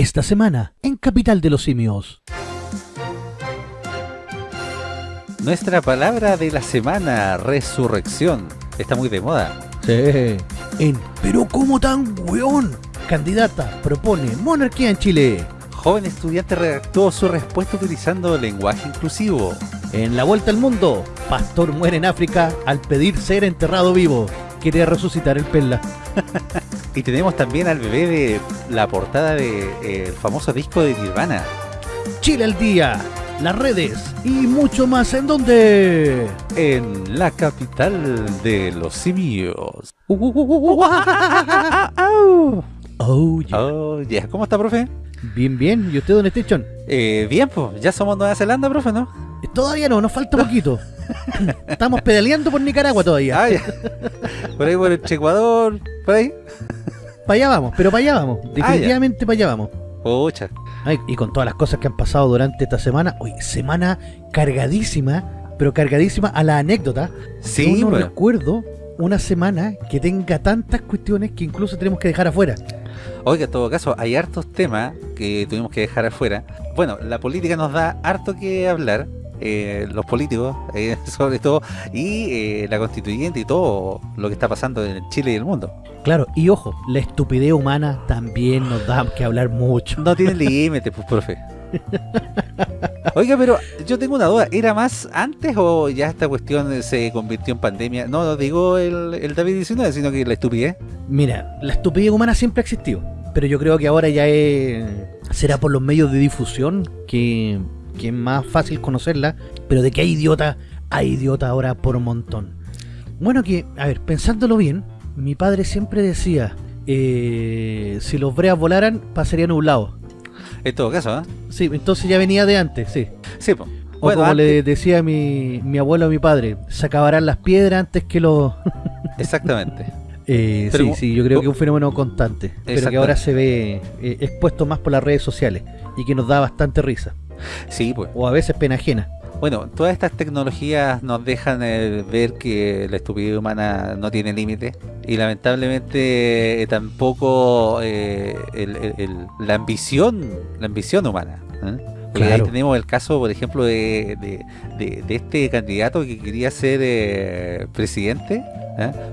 Esta semana, en Capital de los Simios. Nuestra palabra de la semana, resurrección. Está muy de moda. Sí. En Pero ¿cómo tan weón? Candidata propone monarquía en Chile. Joven estudiante redactó su respuesta utilizando lenguaje inclusivo. En la vuelta al mundo, pastor muere en África al pedir ser enterrado vivo. Quiere resucitar el Perla. Y tenemos también al bebé de la portada del famoso disco de Nirvana. Chile al día, las redes y mucho más en donde... En la capital de los simios. Oh, yeah. Oh, yeah. ¿Cómo está, profe? Bien, bien. ¿Y usted dónde está, Chon? Eh, bien, pues. Ya somos Nueva Zelanda, profe, ¿no? Todavía no, nos falta poquito. Estamos pedaleando por Nicaragua todavía. Ah, ya. Por ahí por el Ecuador, por ahí. Para allá vamos, pero para allá vamos. Definitivamente para allá vamos. Pucha. Ay, y con todas las cosas que han pasado durante esta semana, hoy semana cargadísima, pero cargadísima a la anécdota. Sí, Yo no bueno. recuerdo una semana que tenga tantas cuestiones que incluso tenemos que dejar afuera. Oiga, en todo caso, hay hartos temas que tuvimos que dejar afuera. Bueno, la política nos da harto que hablar. Eh, los políticos, eh, sobre todo, y eh, la constituyente y todo lo que está pasando en Chile y el mundo. Claro, y ojo, la estupidez humana también nos da que hablar mucho. No tiene límite, pues, profe. Oiga, pero yo tengo una duda. ¿Era más antes o ya esta cuestión se convirtió en pandemia? No, no digo el, el David-19, sino que la estupidez. Mira, la estupidez humana siempre ha existido, pero yo creo que ahora ya es, será por los medios de difusión que, que es más fácil conocerla, pero de que hay idiota, hay idiota ahora por un montón. Bueno que, a ver, pensándolo bien, mi padre siempre decía, eh, si los breas volaran, pasaría nublado. En todo caso, ¿eh? Sí, entonces ya venía de antes, sí. Sí, pues. O como le decía mi, mi abuelo a mi padre, se acabarán las piedras antes que los... Exactamente. Eh, Pero- sí, sí, yo creo que es un fenómeno constante, pero que ahora se ve eh, expuesto más por las redes sociales y que nos da bastante risa, Sí, pues. o a veces pena ajena. Bueno, todas estas tecnologías nos dejan eh, ver que la estupidez humana no tiene límite y lamentablemente eh, tampoco eh, el- el- el- la ambición la ambición humana. Claro. ahí tenemos el caso, por ejemplo, de, de- de- de este candidato que quería ser presidente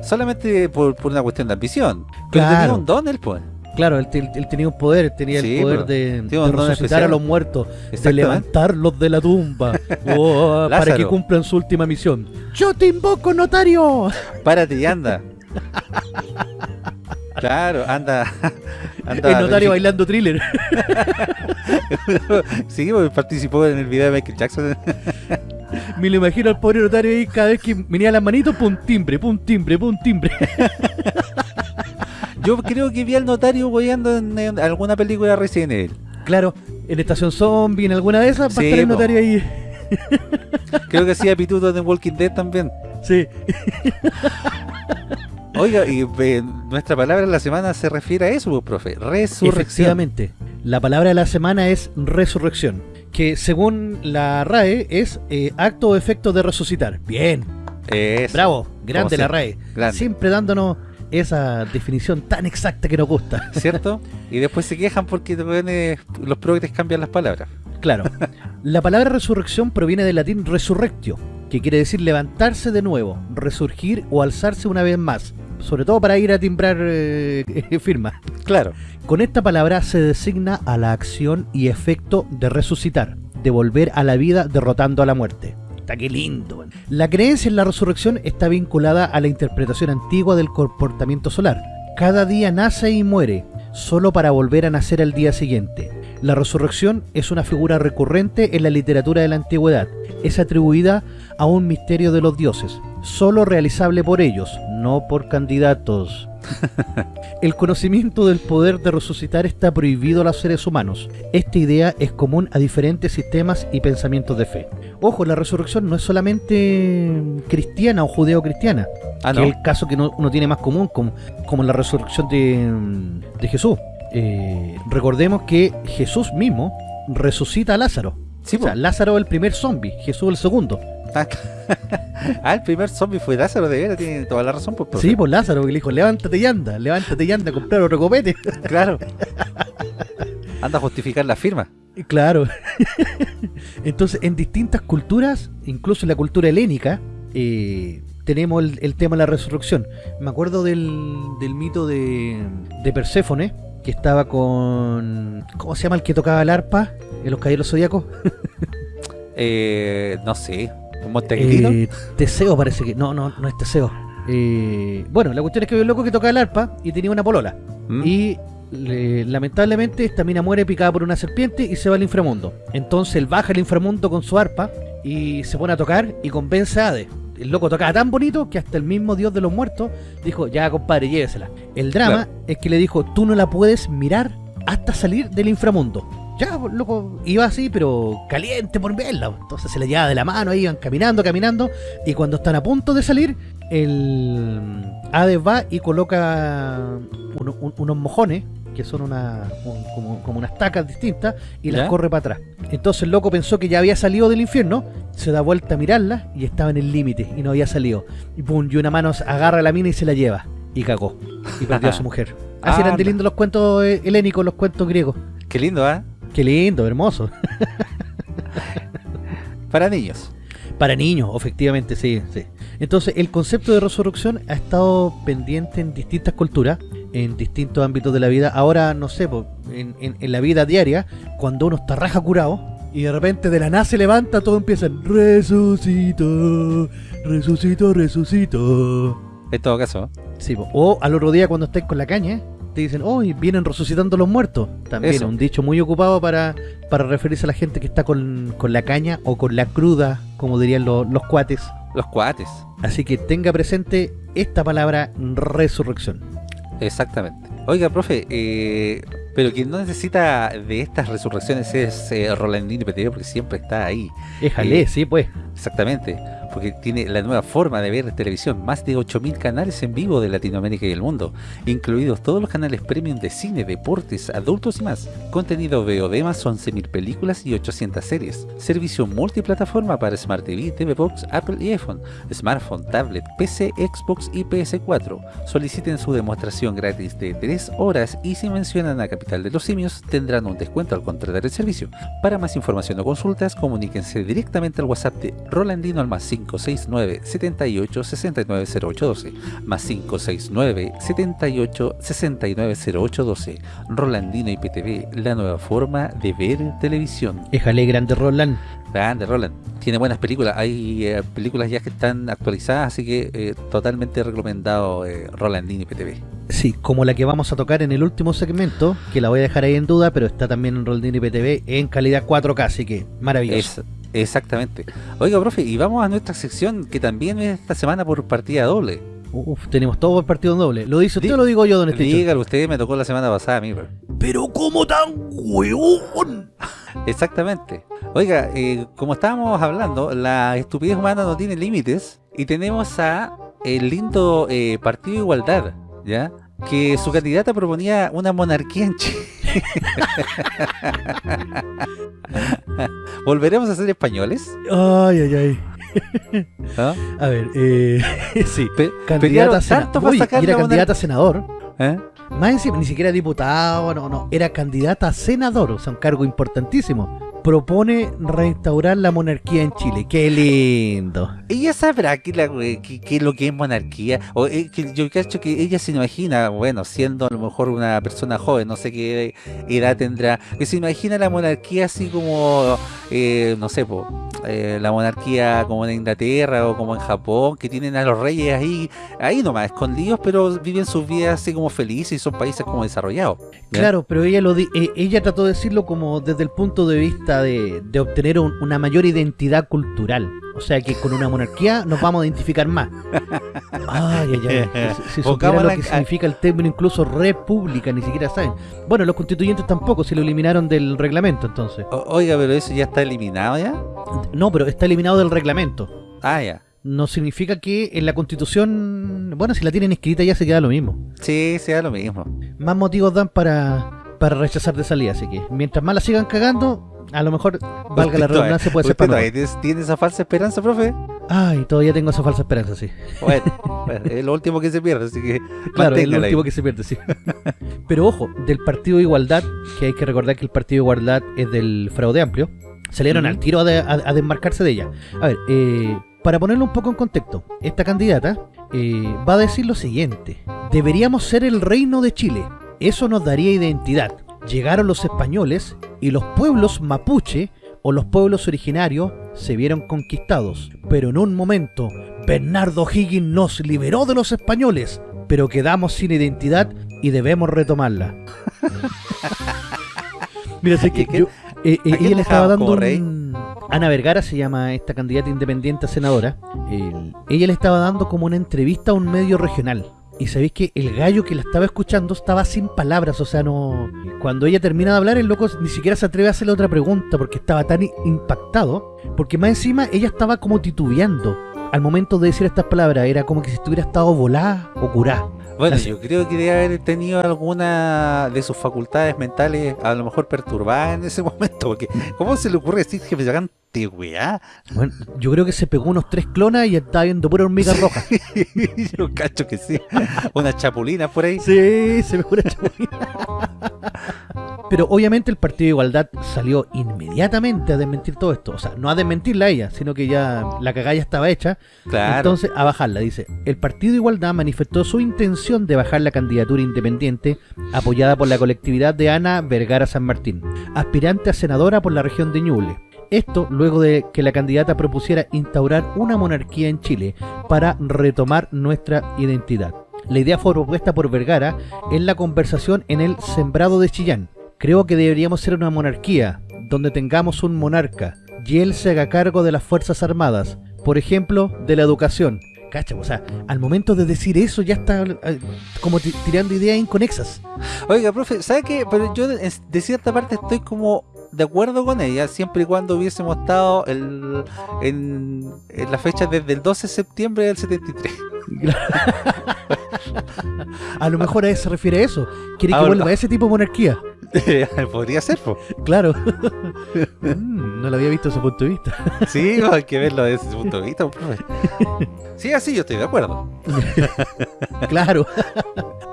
solamente por, por una cuestión de ambición. Pero Claro. tenía un don él, pues. Claro, él, te- él tenía un poder, él tenía Sí, el poder pero de, don resucitar especial. a los muertos, de levantarlos de la tumba, oh, para que cumplan su última misión. ¡Yo te invoco, notario! Párate y anda. Claro, anda. anda el notario bailando thriller. sí, porque participó en el video de Michael Jackson. Me lo imagino al pobre notario ahí cada vez que venía las manitos, pum timbre, pum timbre, pum timbre. Yo creo que vi al notario weyando en, en alguna película Resident Evil. Claro, en Estación Zombie, en alguna de esas, va a Sí, estar el notario ahí. Creo que hacía pituto de Walking Dead también. Sí. Oiga, y eh, nuestra palabra de la semana se refiere a eso, pues, profe. Resurrección. Efectivamente, la palabra de la semana es resurrección, que según la RAE es eh, acto o efecto de resucitar. Bien, Eso. bravo, grande la RAE. grande. Siempre dándonos esa definición tan exacta que nos gusta. ¿Cierto? Y después se quejan porque weones, los progres cambian las palabras. Claro, la palabra resurrección proviene del latín resurrectio, que quiere decir levantarse de nuevo, resurgir o alzarse una vez más, sobre todo para ir a timbrar eh, firmas. Claro. Con esta palabra se designa a la acción y efecto de resucitar, de volver a la vida derrotando a la muerte. Qué lindo. La creencia en la resurrección está vinculada a la interpretación antigua del comportamiento solar. Cada día nace y muere, solo para volver a nacer al día siguiente. La resurrección es una figura recurrente en la literatura de la antigüedad. Es atribuida a un misterio de los dioses, solo realizable por ellos, no por candidatos. El conocimiento del poder de resucitar está prohibido a los seres humanos. Esta idea es común a diferentes sistemas y pensamientos de fe. Ojo, la resurrección no es solamente cristiana o judeo-cristiana, Ah, que es el caso que no- uno tiene más común, como, como la resurrección de, de Jesús. Eh, recordemos que Jesús mismo resucita a Lázaro. Sí, o sea. Lázaro es el primer zombie, Jesús el segundo. ah, el primer zombie fue Lázaro, de veras, tiene toda la razón, pues, profe. Sí, pues Lázaro que le dijo, levántate y anda, levántate y anda a comprar otro copete. Claro. Anda a justificar la firma. Claro. Entonces, en distintas culturas, incluso en la cultura helénica, eh, tenemos el, el tema de la resurrección. Me acuerdo del, del mito de, de Perséfone, que estaba con... ¿Cómo se llama el que tocaba el arpa en los caballeros zodíacos? Eh, no sé. Eh, Teseo parece que... No, no, no es Teseo. Eh, bueno, la cuestión es que había un loco que tocaba el arpa y tenía una polola. ¿Mm? Y le- lamentablemente esta mina muere picada por una serpiente y se va al inframundo. Entonces él baja al inframundo con su arpa y se pone a tocar y convence a Hades. El loco tocaba tan bonito que hasta el mismo dios de los muertos dijo, ya compadre, llévesela. El drama Claro. es que le dijo, tú no la puedes mirar hasta salir del inframundo. Ya, loco, iba así, pero caliente por verla. Entonces se le llevaba de la mano, ahí iban caminando, caminando. Y cuando están a punto de salir, el Hades va y coloca un- unos mojones, que son una, un- como, como unas tacas distintas, y las ¿Ya? corre para atrás. Entonces el loco pensó que ya había salido del infierno, se da vuelta a mirarla y estaba en el límite y no había salido. Y pum, y una mano agarra a la mina y se la lleva. Y cagó. Y perdió a su mujer. Así eran de Anda. lindos los cuentos eh, helénicos, los cuentos griegos. Qué lindo, ¿ah? Qué lindo, hermoso. Para niños. Para niños, efectivamente, sí, sí. Entonces, el concepto de resurrección ha estado pendiente en distintas culturas, en distintos ámbitos de la vida. Ahora, no sé, en, en- en la vida diaria, cuando uno está raja curado y de repente de la nada se levanta, todo empieza resucito, resucito, resucito. En todo caso. Sí, po. o al otro día cuando estáis con la caña, te dicen, oh, y vienen resucitando los muertos. También Eso. un dicho muy ocupado para, para referirse a la gente que está con, con la caña o con la cruda, como dirían los- los cuates. Los cuates. Así que tenga presente esta palabra resurrección. Exactamente. Oiga, profe, eh, pero quien no necesita de estas resurrecciones es eh, Rolandino PTV porque siempre está ahí. Éjale, Eh, sí, pues. Exactamente, porque tiene la nueva forma de ver televisión, más de 8.000 canales en vivo de Latinoamérica y el mundo, incluidos todos los canales premium de cine, deportes, adultos y más, contenido VOD más 11.000 películas y 800 series, servicio multiplataforma para Smart TV, TV Box, Apple y iPhone, smartphone, tablet, PC, Xbox y PS4. Soliciten su demostración gratis de 3 horas y si mencionan a Capital de los Simios tendrán un descuento al contratar el servicio. Para más información o consultas, comuníquense directamente al WhatsApp de Rolandino al más 569 78 69 0812 más 569 78 69 0812 Rolandino IPTV, la nueva forma de ver televisión. Éjale, grande Roland. Grande, Roland. Tiene buenas películas. Hay eh, películas ya que están actualizadas, así que eh, totalmente recomendado eh, Rolandino IPTV. Sí, como la que vamos a tocar en el último segmento, que la voy a dejar ahí en duda, pero está también en Roldini PTV en calidad 4K, así que maravilloso. Es- exactamente. Oiga, profe, y vamos a nuestra sección que también es esta semana por partida doble. Uf, tenemos todo el partido en doble. ¿Lo dice usted o lo digo yo, don Estecho? Dígalo usted, me tocó la semana pasada a mí. bro. Pero ¿cómo tan huevón? Exactamente. Oiga, eh, como estábamos hablando, la estupidez humana no tiene límites y tenemos a el lindo eh, Partido de Igualdad, ¿ya? Que su candidata proponía una monarquía en Chile. ¿Volveremos a ser españoles? Ay, ay, ay. A ver, eh, sí. Pe- Candidata pelearon a senador. tanto para sacar era candidata a senador. ¿Eh? Más encima, ni siquiera diputado, no, no. Era candidata a senador, o sea, un cargo importantísimo. Propone restaurar la monarquía en Chile. ¡Qué lindo! Ella sabrá que, la, que, que lo que es monarquía, o eh, que yo cacho que ella se imagina, bueno, siendo a lo mejor una persona joven, no sé qué edad tendrá, que se imagina la monarquía así como, eh, no sé, po, eh, la monarquía como en Inglaterra o como en Japón, que tienen a los reyes ahí, ahí nomás, escondidos, pero viven sus vidas así como felices y son países como desarrollados. Claro, pero ella lo di- eh, ella trató de decirlo como desde el punto de vista de, de obtener un- una mayor identidad cultural. O sea que con una monarquía nos vamos a identificar más. Ay, ay, ay. Si, si supiera lo que significa el término incluso república, ni siquiera saben. Bueno, los constituyentes tampoco, se lo eliminaron del reglamento entonces. O- oiga, pero eso ya está eliminado ya. No, pero está eliminado del reglamento. Ah, ya. No significa que en la constitución, bueno, si la tienen escrita ya se queda lo mismo. Sí, sea lo mismo. Más motivos dan para, para rechazar de salida, así que mientras más la sigan cagando, a lo mejor, valga la Usted redundancia, puede ser ¿Usted para no tiene, esa falsa esperanza, profe? Ay, todavía tengo esa falsa esperanza, sí. Bueno, es lo último que se pierde, así que Claro, es lo ahí. último que se pierde, sí. Pero ojo, del Partido de Igualdad, que hay que recordar que el Partido de Igualdad es del fraude amplio, salieron al tiro a, de- a- a desmarcarse de ella. A ver, eh, para ponerlo un poco en contexto, esta candidata eh, va a decir lo siguiente. Deberíamos ser el reino de Chile. Eso nos daría identidad. Llegaron los españoles y los pueblos mapuche o los pueblos originarios se vieron conquistados. Pero en un momento, Bernardo Higgins nos liberó de los españoles, pero quedamos sin identidad y debemos retomarla. Mira, sé ¿Y que a quién- yo- eh, eh, ella le estaba dando un... Ana Vergara se llama esta candidata independiente a senadora. El- ella le estaba dando como una entrevista a un medio regional. Y sabéis que el gallo que la estaba escuchando estaba sin palabras, o sea, no... Cuando ella termina de hablar, el loco ni siquiera se atreve a hacerle otra pregunta porque estaba tan impactado. Porque más encima ella estaba como titubeando. Al momento de decir estas palabras, era como que si estuviera estado volada o curada. Bueno, Así- yo creo que debe haber tenido alguna de sus facultades mentales a lo mejor perturbadas en ese momento, porque ¿cómo se le ocurre decir que me sacan weá? Bueno, yo creo que se pegó unos tres clonas y estaba viendo pura hormiga roja. yo cacho que sí. Unas chapulinas por ahí. Sí, se me una chapulina. Pero obviamente el Partido de Igualdad salió inmediatamente a desmentir todo esto. O sea, no a desmentirla a ella, sino que ya la cagada ya estaba hecha. Claro. Entonces, a bajarla. Dice, el Partido de Igualdad manifestó su intención de bajar la candidatura independiente apoyada por la colectividad de Ana Vergara San Martín, aspirante a senadora por la región de Ñuble. Esto luego de que la candidata propusiera instaurar una monarquía en Chile para retomar nuestra identidad. La idea fue propuesta por Vergara en la conversación en el Sembrado de Chillán. Creo que deberíamos ser una monarquía, donde tengamos un monarca, y él se haga cargo de las Fuerzas Armadas, por ejemplo, de la educación. Cacha, o sea, al momento de decir eso ya está eh, como ti- tirando ideas inconexas. Oiga, profe, ¿sabe qué? Pero yo de cierta parte estoy como de acuerdo con ella, siempre y cuando hubiésemos estado el- en, en la fecha desde el 12 de septiembre del 73. A lo mejor a eso se refiere a eso. Quiere que vuelva a ese tipo de monarquía. Podría ser, po. Claro. Mm, no lo había visto desde ese punto de vista. Sí, hay que verlo desde ese punto de vista, profe. Sí, así yo estoy de acuerdo. Claro.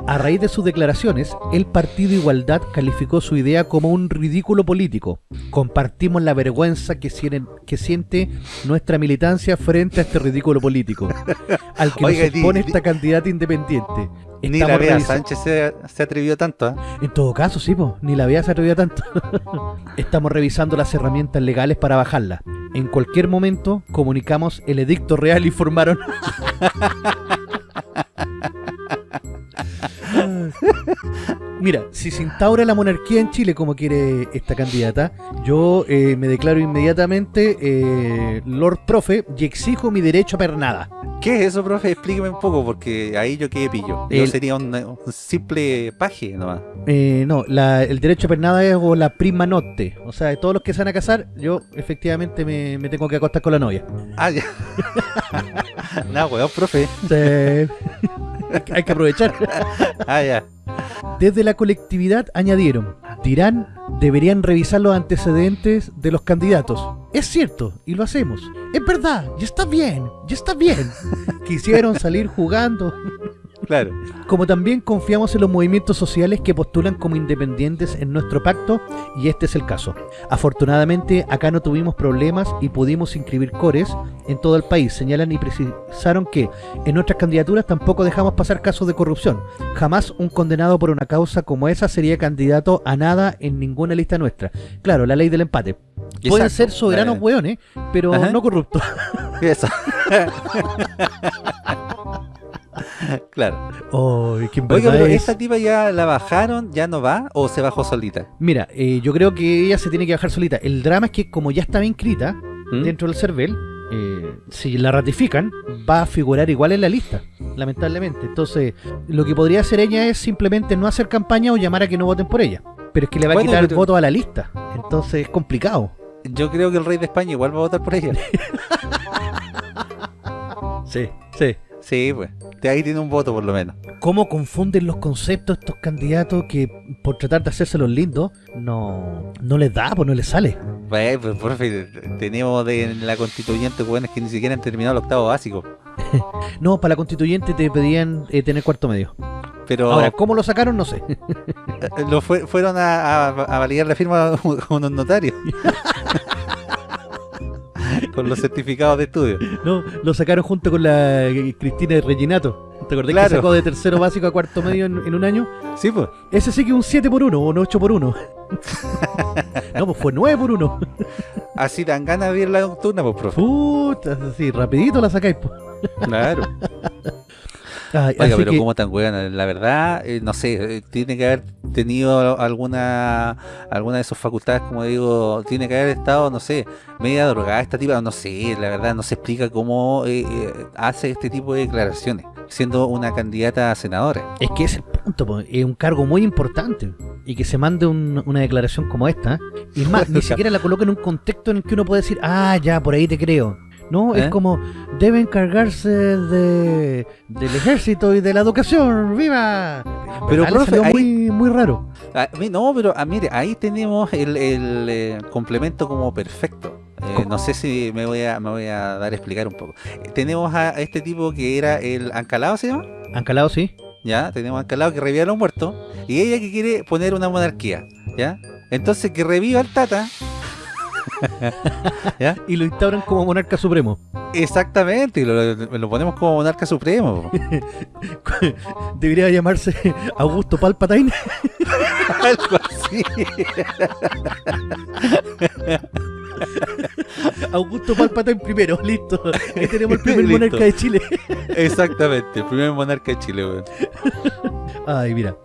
A raíz de sus declaraciones, el Partido Igualdad calificó su idea como un ridículo político. Compartimos la vergüenza que, siente nuestra militancia frente a este ridículo político, al que Oiga, nos di- expone di- esta candidata independiente. Ni la Bea Sánchez se, se atrevió tanto, ¿eh? En todo caso, sí, po, ni la vía se atrevió tanto. Estamos revisando las herramientas legales para bajarla. En cualquier momento comunicamos el edicto real, informaron. Mira, si se instaura la monarquía en Chile como quiere esta candidata, yo eh, me declaro inmediatamente eh, Lord Profe y exijo mi derecho a pernada. ¿Qué es eso, profe? Explíqueme un poco, porque ahí yo quedé pillo. Yo sería un, un simple paje nomás. Eh, no, la- el derecho a pernada es o la prima notte. O sea, de todos los que se van a casar, yo efectivamente me, me tengo que acostar con la novia. Ah, ya. Nada, weón, profe. Sí. Hay que aprovechar. Ah, ya. Desde la colectividad añadieron, dirán, deberían revisar los antecedentes de los candidatos. Es cierto, y lo hacemos. Es verdad, y está bien, y está bien. Quisieron salir jugando. Claro. Como también confiamos en los movimientos sociales que postulan como independientes en nuestro pacto, y este es el caso. Afortunadamente, acá no tuvimos problemas y pudimos inscribir cores en todo el país. Señalan y precisaron que en nuestras candidaturas tampoco dejamos pasar casos de corrupción. Jamás un condenado por una causa como esa sería candidato a nada en ninguna lista nuestra. Claro, la ley del empate. Pueden Exacto. ser soberanos Eh, hueones, pero Ajá. no corruptos. Eso. claro. Oh, Oiga, pero es- esta tipa ya la bajaron, ya no va, o se bajó solita. Mira, eh, yo creo que ella se tiene que bajar solita. El drama es que como ya estaba inscrita ¿Mm? dentro del CERVEL, eh, si la ratifican, va a figurar igual en la lista, lamentablemente. Entonces, lo que podría hacer ella es simplemente no hacer campaña o llamar a que no voten por ella. Pero es que le va a quitar pero- votos a la lista. Entonces es complicado. Yo creo que el rey de España igual va a votar por ella. Sí, sí. Sí, pues. De ahí tiene un voto por lo menos. ¿Cómo confunden los conceptos estos candidatos que por tratar de hacerse los lindos no, no les da, pues no les sale? Pues, pues, profe, tenemos de, en la constituyente buenos que ni siquiera han terminado el octavo básico. No, para la constituyente te pedían eh, tener cuarto medio. Pero Ahora, ¿cómo lo sacaron? No sé. eh, lo fue- fueron a, a- a validar la firma con unos notarios. con los certificados de estudio. No, lo sacaron junto con la eh, Cristina de Reginato. ¿Te acordás Claro. que sacó de tercero básico a cuarto medio en, en un año? Sí, pues. Ese sí que un 7 por 1 o un 8 por 1. no, pues fue 9 por 1. Así dan ganas de ir la nocturna, pues, profe. Puta, así, rapidito la sacáis. po. Claro. Ay, Oiga, pero que- ¿cómo tan buena? La verdad, eh, no sé, eh, tiene que haber tenido alguna alguna de sus facultades, como digo, tiene que haber estado, no sé, media drogada esta tipa, no sé, la verdad no se explica cómo eh, hace este tipo de declaraciones, siendo una candidata a senadora. Es que es el punto, es un cargo muy importante. Y que se mande un- una declaración como esta. Y más, ni siquiera la coloca en un contexto en el que uno puede decir, ah, ya, por ahí te creo. No, es ¿Eh? como, debe encargarse de, del ejército y de la educación, ¡viva! Pero, le profe, ahí- muy, muy raro. Ah, no, pero ah, mire, ahí tenemos el, el, eh, complemento como perfecto. Eh, no sé si me voy a me voy a dar a explicar un poco. Tenemos a este tipo que era el Ancalado, ¿se llama? Ancalado, sí. ¿ya? Tenemos a Ancalado que revive a los muertos y ella que quiere poner una monarquía, ¿ya? Entonces que reviva al Tata, ¿ya? Y lo instauran como monarca supremo. Exactamente, y lo, lo ponemos como monarca supremo. Debería llamarse Augusto Palpatine. Algo así. Augusto Palpatine primero, listo. Ahí tenemos el primer Listo. monarca de Chile. Exactamente, el primer monarca de Chile, weón. Ay, mira,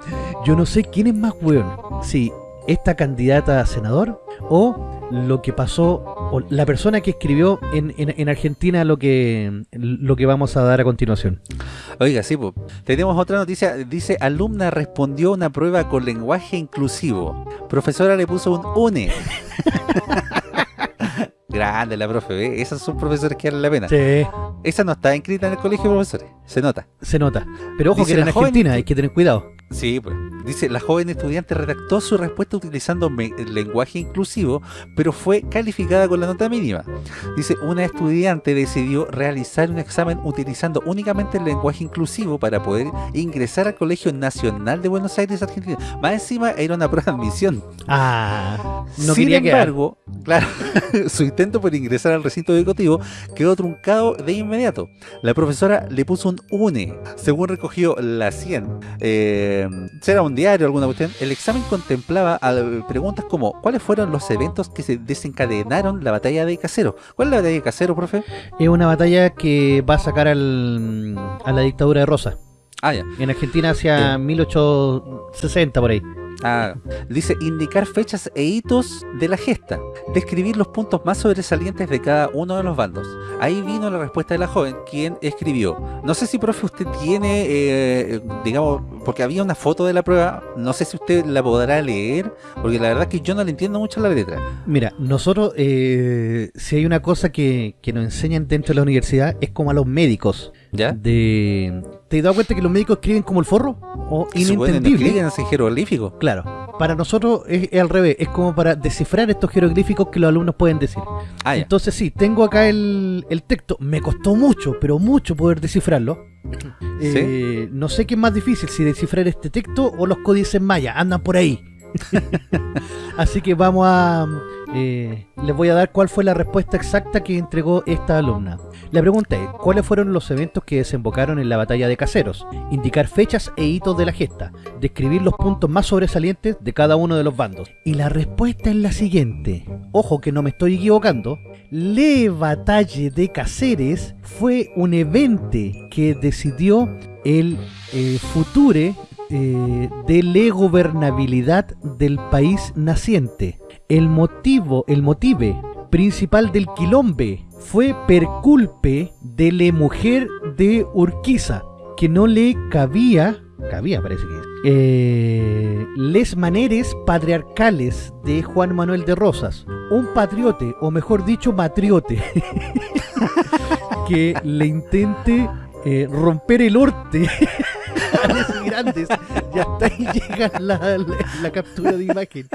yo no sé quién es más weón. Si esta candidata a senador o lo que pasó, o la persona que escribió en, en- en Argentina lo que, lo que vamos a dar a continuación. Oiga, sí, po. tenemos otra noticia. Dice, alumna respondió una prueba con lenguaje inclusivo. Profesora le puso un UNE. Grande la profe, ¿ve? Esas son profesores que valen la pena. Sí, Esa no está inscrita en el colegio de profesores, se nota. se nota. Pero ojo Dice que era en joven- Argentina, hay que tener cuidado. Sí, pues. Dice, la joven estudiante redactó su respuesta utilizando el lenguaje inclusivo, pero fue calificada con la nota mínima. Dice, una estudiante decidió realizar un examen utilizando únicamente el lenguaje inclusivo para poder ingresar al Colegio Nacional de Buenos Aires, Argentina. Más encima era una prueba de admisión. Ah, no Sin quería quedar. embargo, claro, su intento por ingresar al recinto educativo quedó truncado de inmediato. La profesora le puso un UNE, según recogió la 100. Eh, será un diario alguna cuestión. El examen contemplaba preguntas como ¿cuáles fueron los eventos que se desencadenaron la batalla de Casero? ¿Cuál es la batalla de Casero, profe? Es una batalla que va a sacar al, a la dictadura de Rosa. Ah, ya. En Argentina hacia 1860 por ahí. Ah, dice indicar fechas e hitos de la gesta, describir los puntos más sobresalientes de cada uno de los bandos. Ahí vino la respuesta de la joven, quien escribió. No sé si, profe, usted tiene, eh, digamos, porque había una foto de la prueba, no sé si usted la podrá leer, porque la verdad es que yo no le entiendo mucho la letra. Mira, nosotros, eh, si hay una cosa que, que nos enseñan dentro de la universidad, es como a los médicos. ¿Ya? De, ¿Te has dado cuenta que los médicos escriben como el forro? O no inentendible. escriben así jeroglífico. Claro, para nosotros es, es al revés, es como para descifrar estos jeroglíficos que los alumnos pueden decir. Ah, ya. Entonces sí, tengo acá el, el texto, me costó mucho, pero mucho poder descifrarlo. Eh, no sé qué es más difícil, si descifrar este texto o los códices mayas, andan por ahí. Así que vamos a... eh, les voy a dar cuál fue la respuesta exacta que entregó esta alumna. La pregunta es, ¿cuáles fueron los eventos que desembocaron en la batalla de Caseros? Indicar fechas e hitos de la gesta. Describir los puntos más sobresalientes de cada uno de los bandos. Y la respuesta es la siguiente. Ojo que no me estoy equivocando. Le Batalle de Caceres fue un evento que decidió el eh, future eh, de la gobernabilidad del país naciente. El motivo, el motive principal del quilombe fue per culpe de la mujer de Urquiza, que no le cabía, cabía parece que es, eh, les maneres patriarcales de Juan Manuel de Rosas, un patriote, o mejor dicho, matriote, que le intente eh, romper el orte grandes. Ya hasta ahí llega la captura de imagen.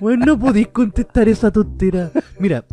Bueno, no podéis contestar esa tontera. Mira,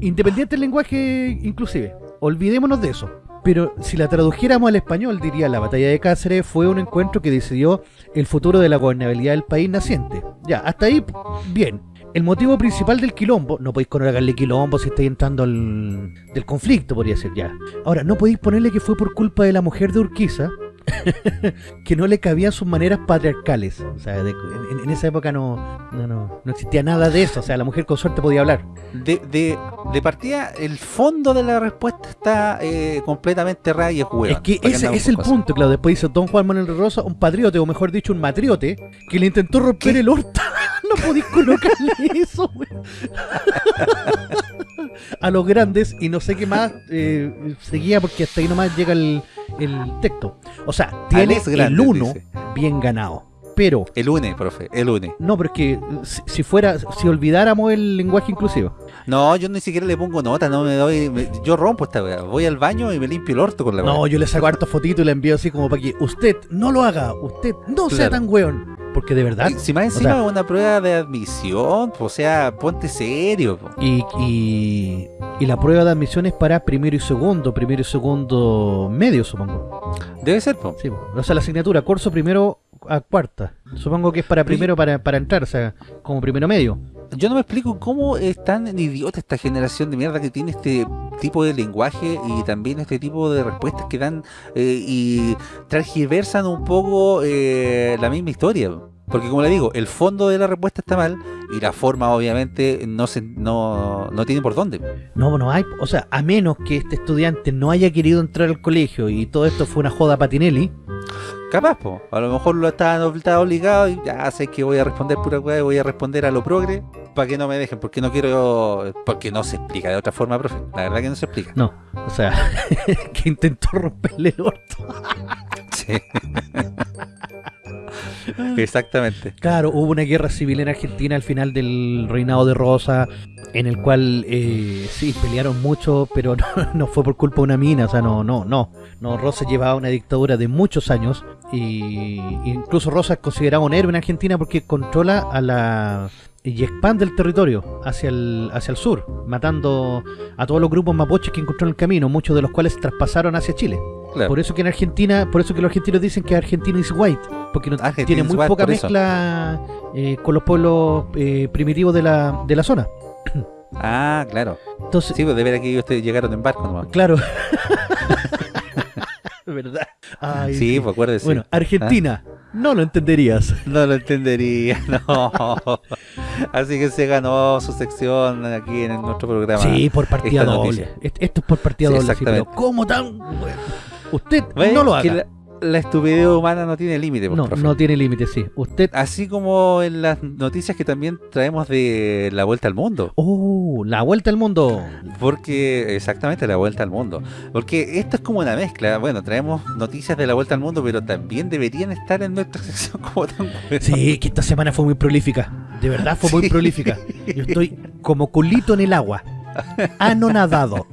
independiente del lenguaje inclusive, olvidémonos de eso. Pero si la tradujéramos al español, diría la batalla de Cáceres fue un encuentro que decidió el futuro de la gobernabilidad del país naciente. Ya, hasta ahí, bien. El motivo principal del quilombo, no podéis colocarle quilombo si estáis entrando al, del conflicto, podría ser ya. Ahora, no podéis ponerle que fue por culpa de la mujer de Urquiza, que no le cabían sus maneras patriarcales. O sea, de- en, en esa época no, no, no, no existía nada de eso. O sea, la mujer con suerte podía hablar. De, de, de partida, el fondo de la respuesta está eh, completamente errada y es es que ¿Para qué ese es el cosas? punto, claro. Después dice Don Juan Manuel Rosa, un patriote, o mejor dicho, un matriote, que le intentó romper ¿Qué? el orto. no podéis colocarle eso, güey. A los grandes, y no sé qué más eh, seguía, porque hasta ahí nomás llega el, el texto. O sea, tiene el Grandes, 1 dice. bien ganado. Pero, El UNE, profe, el UNE. no, pero es que si, si fuera, si olvidáramos el lenguaje inclusivo. No, yo ni siquiera le pongo nota, no me doy. me- yo rompo esta weá. Voy al baño y me limpio el orto con la weá. No, yo le saco hartos fotitos y le envío así como para que usted no lo haga, usted no sea tan weón. Porque de verdad. Y si más encima sea- es una prueba de admisión, pues, o sea, ponte serio. po. Y, y, y la prueba de admisión es para primero y segundo, primero y segundo medio, supongo. Debe ser, po. Sí, po. o sea, la asignatura, curso primero a cuarta. Supongo que es para primero para, para entrar, o sea, como primero medio. Yo no me explico cómo es tan idiota esta generación de mierda que tiene este tipo de lenguaje y también este tipo de respuestas que dan eh, y transgiversan un poco eh, la misma historia. Porque como le digo, el fondo de la respuesta está mal y la forma obviamente no se no, no tiene por dónde. No, no hay, o sea, a menos que este estudiante no haya querido entrar al colegio y todo esto fue una joda patinelli, Capaz, po. a lo mejor lo estaban estaba obligado y ya sé que voy a responder pura weá y voy a responder a lo progre para que no me dejen, porque no quiero, porque no se explica de otra forma, profe. La verdad que no se explica. no, o sea, que intentó romperle el orto. Sí. Exactamente. Claro, hubo una guerra civil en Argentina al final del reinado de Rosa, en el cual eh, sí, pelearon mucho, pero no, no fue por culpa de una mina, o sea, no, no, no. No, Rosa llevaba una dictadura de muchos años y incluso Rosa es considerado un héroe en Argentina porque controla a la y expande el territorio hacia el, hacia el sur, matando a todos los grupos mapuches que encontró en el camino, muchos de los cuales traspasaron hacia Chile. Claro. Por eso que en Argentina, por eso que los argentinos dicen que Argentina is white, porque no- Argentina tiene muy white, poca mezcla eh, con los pueblos eh, primitivos de la, de la zona. Ah, claro. Entonces, Sí, pues de ver ellos te- llegaron en barco nomás. claro. ¿Verdad? Ay, Sí, pues acuérdese. Bueno, Argentina, no lo entenderías. No lo entendería, no. Así que se ganó su sección aquí en nuestro programa. Sí, por partida doble. Esto es por partida Sí, doble. sí, exactamente. pero ¿Cómo tan? Usted ¿Ves? no lo haga. La, estupidez humana no tiene límite, pues, No, profe. no tiene límite, sí. Usted. Así como en las noticias que también traemos de la vuelta al mundo. Oh, la vuelta al mundo. Porque, exactamente, la vuelta al mundo. Porque esto es como una mezcla. Bueno, traemos noticias de la vuelta al mundo, pero también deberían estar en nuestra sección como tan. Sí, que esta semana fue muy prolífica. De verdad fue muy prolífica. Yo estoy como culito en el agua. Anonadado.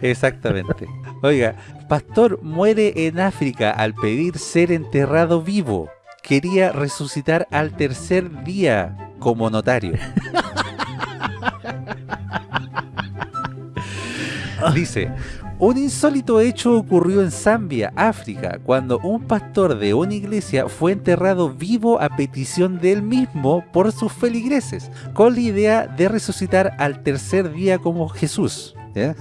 Exactamente. Oiga, pastor muere en África al pedir ser enterrado vivo. Quería resucitar al tercer día como notario. Dice, un insólito hecho ocurrió en Zambia, África, cuando un pastor de una iglesia fue enterrado vivo a petición de él mismo por sus feligreses, con la idea de resucitar al tercer día como Jesús. ¿Ya?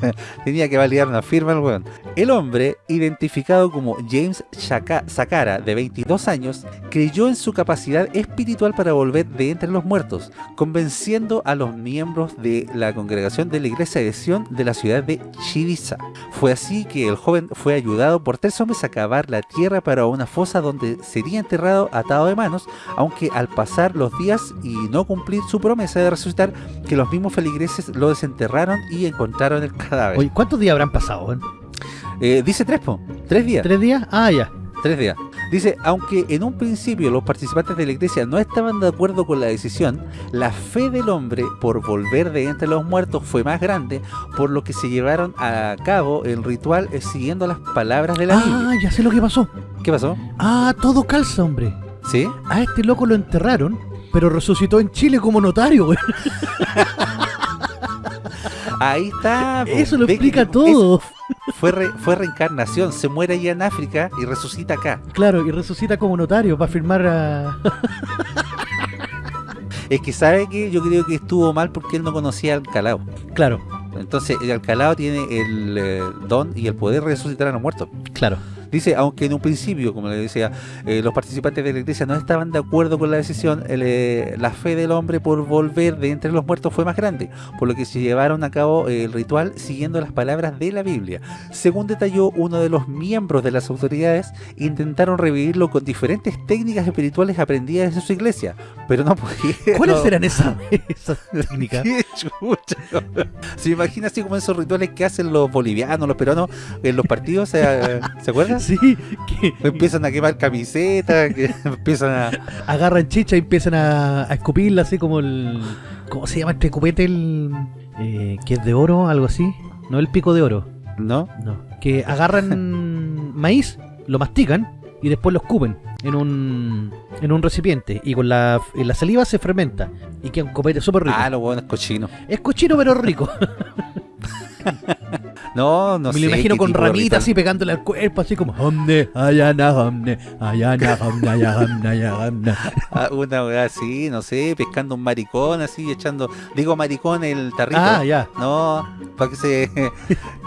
Tenía que validar una firma el weón. El hombre, identificado como James Shaka- Sakara, de 22 años, creyó en su capacidad espiritual para volver de entre los muertos, convenciendo a los miembros de la congregación de la iglesia de Sion de la ciudad de Chivisa. Fue así que el joven fue ayudado por tres hombres a cavar la tierra para una fosa donde sería enterrado atado de manos, aunque al pasar los días y no cumplir su promesa de resucitar, que los mismos feligreses lo desenterraron y encontraron el cadáver. Oye, ¿cuántos días habrán pasado? eh? Dice tres, po. Tres días. ¿Tres días? Ah, ya. Tres días. Dice, aunque en un principio los participantes de la iglesia no estaban de acuerdo con la decisión, la fe del hombre por volver de entre los muertos fue más grande, por lo que se llevaron a cabo el ritual eh, siguiendo las palabras de la Biblia. Ah, ya sé lo que pasó. ¿Qué pasó? Ah, todo calza, hombre. ¿Sí? A este loco lo enterraron, pero resucitó en Chile como notario, güey. Ahí está. Eso lo que explica es- todo. Fue, re- fue reencarnación, se muere allá en África y resucita acá. Claro, y resucita como notario para firmar a... Es que sabe que yo creo que estuvo mal porque él no conocía al Calao. Claro, Entonces el Alcalao tiene el eh, don y el poder de resucitar a los muertos. claro. Dice, aunque en un principio, como le decía, eh, los participantes de la iglesia no estaban de acuerdo con la decisión, el, eh, la fe del hombre por volver de entre los muertos fue más grande, por lo que se llevaron a cabo eh, el ritual siguiendo las palabras de la Biblia. Según detalló uno de los miembros de las autoridades, intentaron revivirlo con diferentes técnicas espirituales aprendidas en su iglesia, pero no pudieron. ¿Cuáles eran esas, esas técnicas? ¡Qué chucha! Se imagina así como esos rituales que hacen los bolivianos, los peruanos en los partidos, ¿se, ¿se acuerdan? Sí, que Empiezan a quemar camisetas, que empiezan a... agarran chicha y empiezan a, a escupirla así como el... ¿Cómo se llama este copete? El, eh, que es de oro, algo así. No el pico de oro. ¿No? No. Que agarran maíz, lo mastican y después lo escupen en un, en un recipiente. Y con la, la saliva se fermenta. Y queda un copete súper rico. Ah, los huevones cochinos. Es cochino pero rico. No, no Me sé. lo imagino con ramitas así pegándole al cuerpo, así como Homne, ayana, homne, ayana, homne, ayana, ayana. Una weá así, no sé, pescando un maricón así, echando... Digo maricón el tarrito. Ah, ya. No, para que se...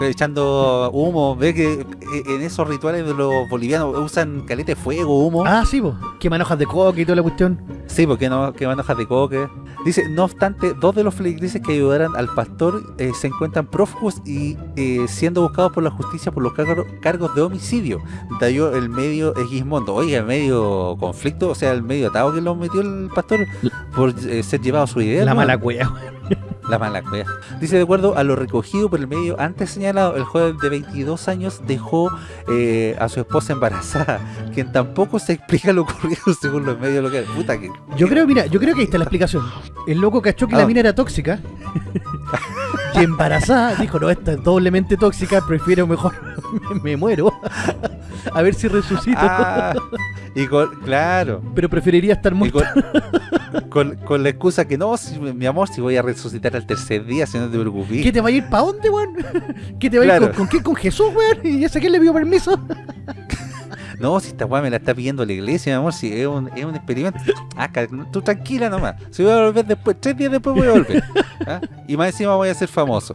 echando humo. Ve que eh, en esos rituales de los bolivianos usan caleta de fuego, humo. Ah, sí, po. Que manojas de coca y toda la cuestión. Sí, porque no, que van hojas de coque. Dice, no obstante, dos de los feligreses que ayudaran al pastor eh, se encuentran prófugos y eh, siendo buscados por la justicia por los cargo- cargos de homicidio. Dayó el medio Egismondo. Oiga, medio conflicto, o sea, el medio atado que lo metió el pastor por eh, ser llevado a su idea. La ¿no? mala cueva. La mala cueva. Dice, de acuerdo a lo recogido por el medio antes señalado, el joven de 22 años dejó eh, a su esposa embarazada, quien tampoco se explica lo ocurrido según los medios locales. Puta que... Yo creo, mira, yo creo que ahí está la explicación. El loco cachó que Ah. la mina era tóxica. y embarazada, dijo, no, esta es doblemente tóxica, prefiero mejor me, me muero. a ver si resucito. Ah, y con, claro, Pero preferiría estar muerto. con, con- con la excusa que no, si- mi amor, si voy a resucitar al tercer día, si no te preocupes. ¿Qué te va a ir para dónde, weón? ¿Qué te va a ir con, qué? ¿Con Jesús, weón? ¿Y ese quién le pidió permiso? No, si esta weá me la está pidiendo la iglesia, mi amor, si es un, es un experimento. Ah, tú tranquila nomás. Si voy a volver después, tres días después voy a volver. ¿Ah? Y más encima voy a ser famoso.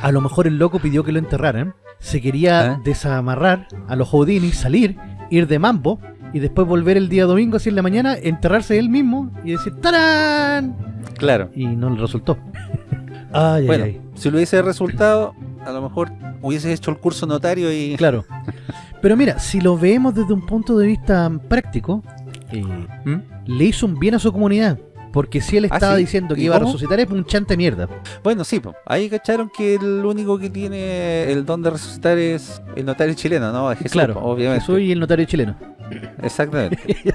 A lo mejor el loco pidió que lo enterraran. Se quería ¿Ah? desamarrar a los Houdini, salir, ir de mambo y después volver el día domingo, así en la mañana, enterrarse él mismo y decir ¡Tarán! Claro. Y no le resultó. Ay, Bueno, ay, si lo hubiese resultado, a lo mejor hubiese hecho el curso notario y... ay. Claro. Pero mira, si lo vemos desde un punto de vista práctico, eh, ¿Mm? le hizo un bien a su comunidad. Porque si él ¿Ah, estaba sí? diciendo que ¿Y iba a resucitar es un chante mierda. Bueno, sí, po. ahí cacharon que el único que tiene el don de resucitar es el notario chileno, ¿no? Jesús, claro, po, obviamente. Jesús y el notario chileno. Exactamente.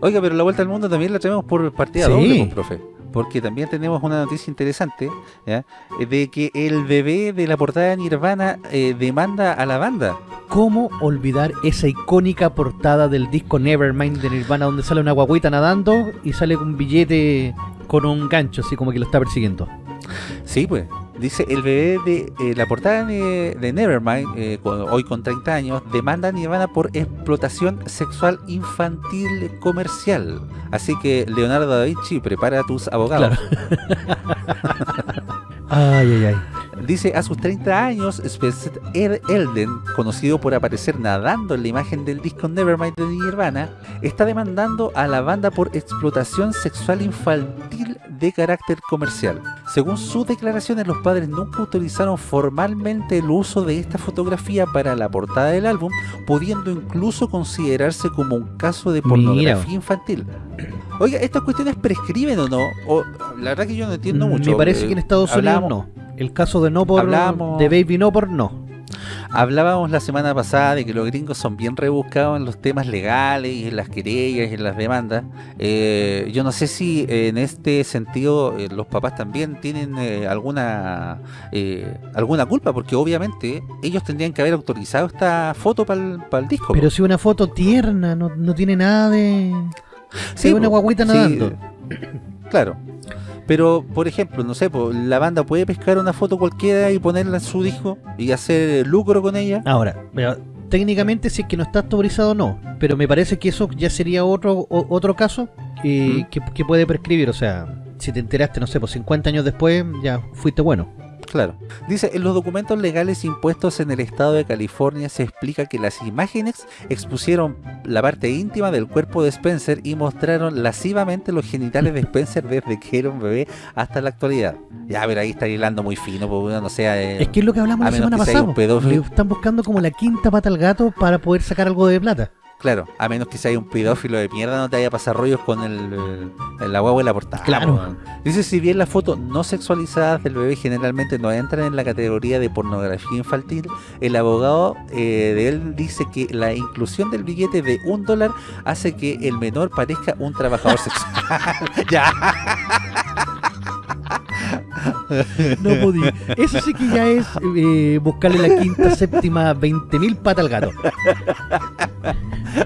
Oiga, pero la vuelta al mundo también la traemos por partida Sí. doble, profe. Porque también tenemos una noticia interesante, ¿ya? De que el bebé de la portada de Nirvana eh, demanda a la banda. ¿Cómo olvidar esa icónica portada del disco Nevermind de Nirvana donde sale una guaguita nadando y sale un billete con un gancho así como que lo está persiguiendo? Sí, pues. Dice, el bebé de eh, la portada de, Nevermind, eh, hoy con 30 años, demanda a Nirvana por explotación sexual infantil comercial. Así que, Leonardo da Vinci, prepara tus abogados. Ay, ay, ay. Dice, a sus 30 años, Spencer Elden, conocido por aparecer nadando en la imagen del disco Nevermind de Nirvana, está demandando a la banda por explotación sexual infantil de carácter comercial. Según sus declaraciones, los padres nunca autorizaron formalmente el uso de esta fotografía para la portada del álbum, pudiendo incluso considerarse como un caso de Mira. pornografía infantil. Oiga, ¿estas cuestiones prescriben o no? O, la verdad que yo no entiendo mucho. Me parece Eh, que en Estados Unidos hablábamos- no. El caso de no por Hablamos- de Baby no por no. Hablábamos la semana pasada de que los gringos son bien rebuscados en los temas legales y en las querellas y en las demandas. Eh, yo no sé si en este sentido eh, los papás también tienen eh, alguna alguna culpa, porque obviamente ellos tendrían que haber autorizado esta foto para el, disco. Pero si una foto tierna, no, no tiene nada de... Sí, una guaguita nadando. claro. Pero, por ejemplo, no sé, la banda puede pescar una foto cualquiera y ponerla en su disco y hacer lucro con ella. Ahora, técnicamente si es que no está autorizado no, pero me parece que eso ya sería otro otro caso que, que, puede prescribir, o sea, si te enteraste, no sé, pues 50 años después ya fuiste bueno. Claro. Dice, en los documentos legales impuestos en el estado de California se explica que las imágenes expusieron la parte íntima del cuerpo de Spencer y mostraron lascivamente los genitales de Spencer desde que era un bebé hasta la actualidad. Ya, pero ahí está hilando muy fino, porque no sea... Eh, es que es lo que hablamos la semana pasada. Están buscando como la quinta pata al gato para poder sacar algo de plata. Claro, a menos que sea un pedófilo de mierda, no te vaya a pasar rollos con el, el la y la portada. Claro. Dice, si bien las fotos no sexualizadas del bebé generalmente no entran en la categoría de pornografía infantil, el abogado eh, de él dice que la inclusión del billete de un dólar hace que el menor parezca un trabajador sexual. ya. No podía. Eso sí que ya es eh, buscarle la quinta, séptima, veinte mil patas al gato.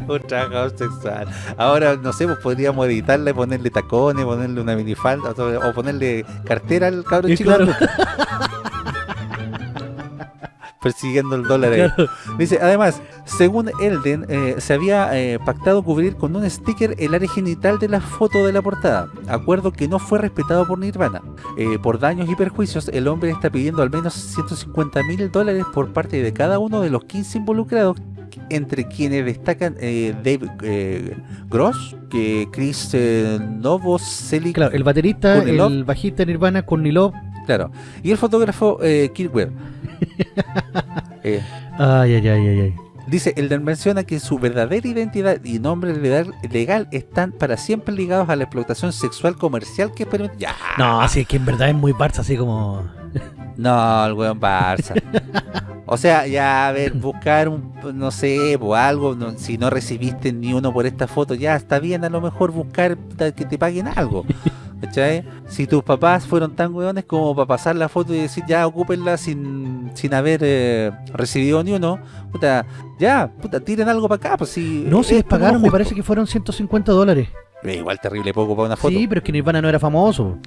Un trabajador sexual. Ahora, no sé, pues podríamos editarle, ponerle tacones, ponerle una minifalda o ponerle cartera al cabrón chico. persiguiendo el dólar Dice, además, según Elden, eh, se había eh, pactado cubrir con un sticker el área genital de la foto de la portada, acuerdo que no fue respetado por Nirvana. Eh, por daños y perjuicios, el hombre está pidiendo al menos 150 mil dólares por parte de cada uno de los 15 involucrados entre quienes destacan Dave Gross, que Chris Novoselic, claro, el baterista, el bajista Nirvana, Kornilov, claro, y el fotógrafo Kirk Webb. Eh, ay, ay, ay, ay, Dice, Elder menciona que su verdadera identidad y nombre legal están para siempre ligados a la explotación sexual comercial que permite... No, así es que en verdad es muy Barça, así como... no, el weón Barça. o sea, ya, a ver, buscar un, no sé, o algo, si no recibiste ni uno por esta foto, ya está bien a lo mejor buscar que te paguen algo. Si tus papás fueron tan hueones como para pasar la foto y decir ya ocúpenla sin, sin haber eh, recibido ni uno, puta, ya, puta, tiren algo para acá, pues si... No, si les pagaron, me parece que fueron 150 dólares. Igual terrible poco para una foto. Sí, pero es que Nirvana no era famoso.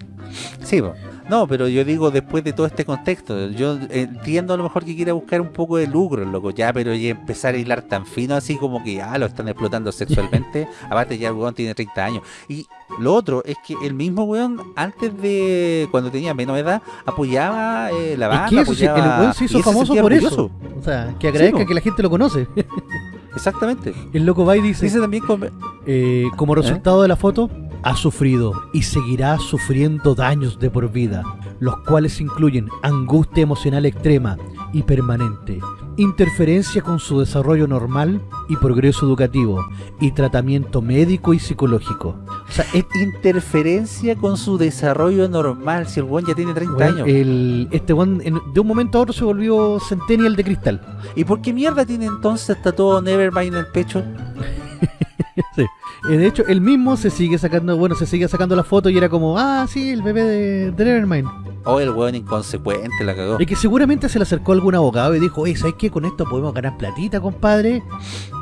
Sí, no, pero yo digo después de todo este contexto, yo entiendo a lo mejor que quiera buscar un poco de lucro, loco, ya, pero ya empezar a hilar tan fino así como que ya lo están explotando sexualmente, aparte ya el weón tiene 30 años. Y lo otro es que el mismo weón, antes de, cuando tenía menos edad, apoyaba eh, la banda, es que el weón se hizo famoso por eso. O sea, que agradezca que la gente lo conoce. Exactamente. El loco va y dice, dice también eh, como resultado de la foto, ha sufrido y seguirá sufriendo daños de por vida, los cuales incluyen angustia emocional extrema y permanente, interferencia con su desarrollo normal y progreso educativo, y tratamiento médico y psicológico. O sea, es interferencia con su desarrollo normal, si el buen ya tiene 30 años. este buen de un momento a otro se volvió Centennial de cristal. ¿Y por qué mierda tiene entonces todo Nevermind en el pecho? sí. Eh, de hecho, él mismo se sigue sacando, bueno, se sigue sacando la foto y era como, ah, sí, el bebé de, de Nevermind. Oh, el weón inconsecuente la cagó. Y que seguramente se le acercó algún abogado y dijo, oye, ¿sabes qué? Con esto podemos ganar platita, compadre.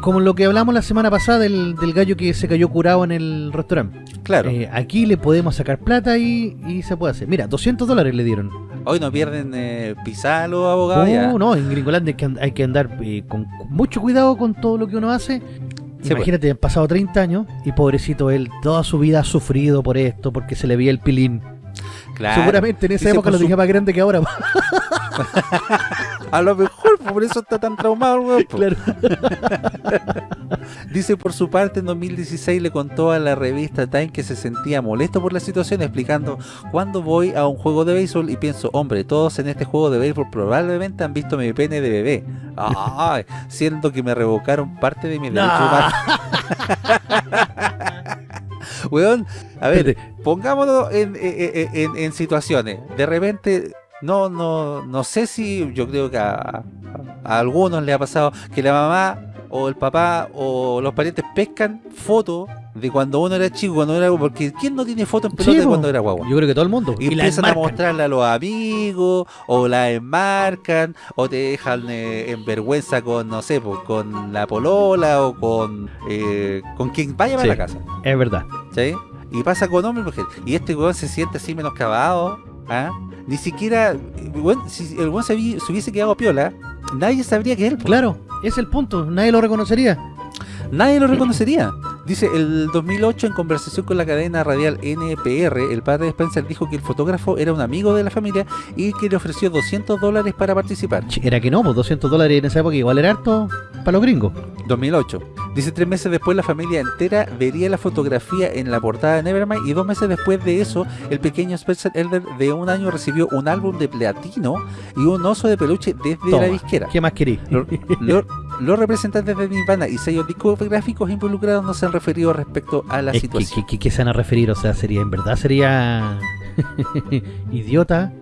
Como lo que hablamos la semana pasada del, gallo que se cayó curado en el restaurante. Claro. Eh, aquí le podemos sacar plata y, y, se puede hacer. Mira, 200 dólares le dieron. Hoy no pierden eh, pisar los abogados. No, no, en Gringolandia hay que, andar eh, con mucho cuidado con todo lo que uno hace. Pues. Imagínate, han pasado 30 años y pobrecito él, toda su vida ha sufrido por esto, porque se le veía el pilín. Seguramente en esa época lo tenía más grande que ahora. A lo mejor, por eso está tan traumado, Dice por su parte en 2016 le contó a la revista Time que se sentía molesto por la situación explicando cuando voy a un juego de béisbol y pienso, hombre, todos en este juego de béisbol probablemente han visto mi pene de bebé. siendo que me revocaron parte de mi derecho Weón, a ver, pongámonos en, en, situaciones. De repente no, no, no sé si yo creo que a, a algunos le ha pasado que la mamá o el papá o los parientes pescan fotos de cuando uno era chico, cuando era porque ¿quién no tiene fotos en pelota Sí, de cuando era guagua? Yo creo que todo el mundo. Y, empiezan a mostrarle a los amigos, o la enmarcan, o te dejan eh, en vergüenza con, no sé, pues, con la polola o con eh, con quien vaya a Sí. la casa. Es verdad. ¿sí? Y pasa con hombres y mujeres. Y este weón se siente así menoscabado, ¿ah? Ni siquiera, si el weón se, vi- se hubiese quedado piola, nadie sabría que él. Claro, es el punto. Nadie lo reconocería. Nadie lo reconocería. Dice, el 2008 en conversación con la cadena radial NPR, el padre de Spencer dijo que el fotógrafo era un amigo de la familia y que le ofreció 200 dólares para participar. Era que no, pues 200 dólares en esa época igual era harto para los gringos. 2008. Dice, tres meses después la familia entera vería la fotografía en la portada de Nevermind y dos meses después de eso, el pequeño Spencer Elder de un año recibió un álbum de platino y un oso de peluche desde Toma, la disquera. ¿Qué más querís? Lo- lo- Los representantes de Nirvana y sellos discográficos involucrados no se han referido respecto a la Es situación. ¿qué se van a referir? O sea, sería, en verdad sería idiota.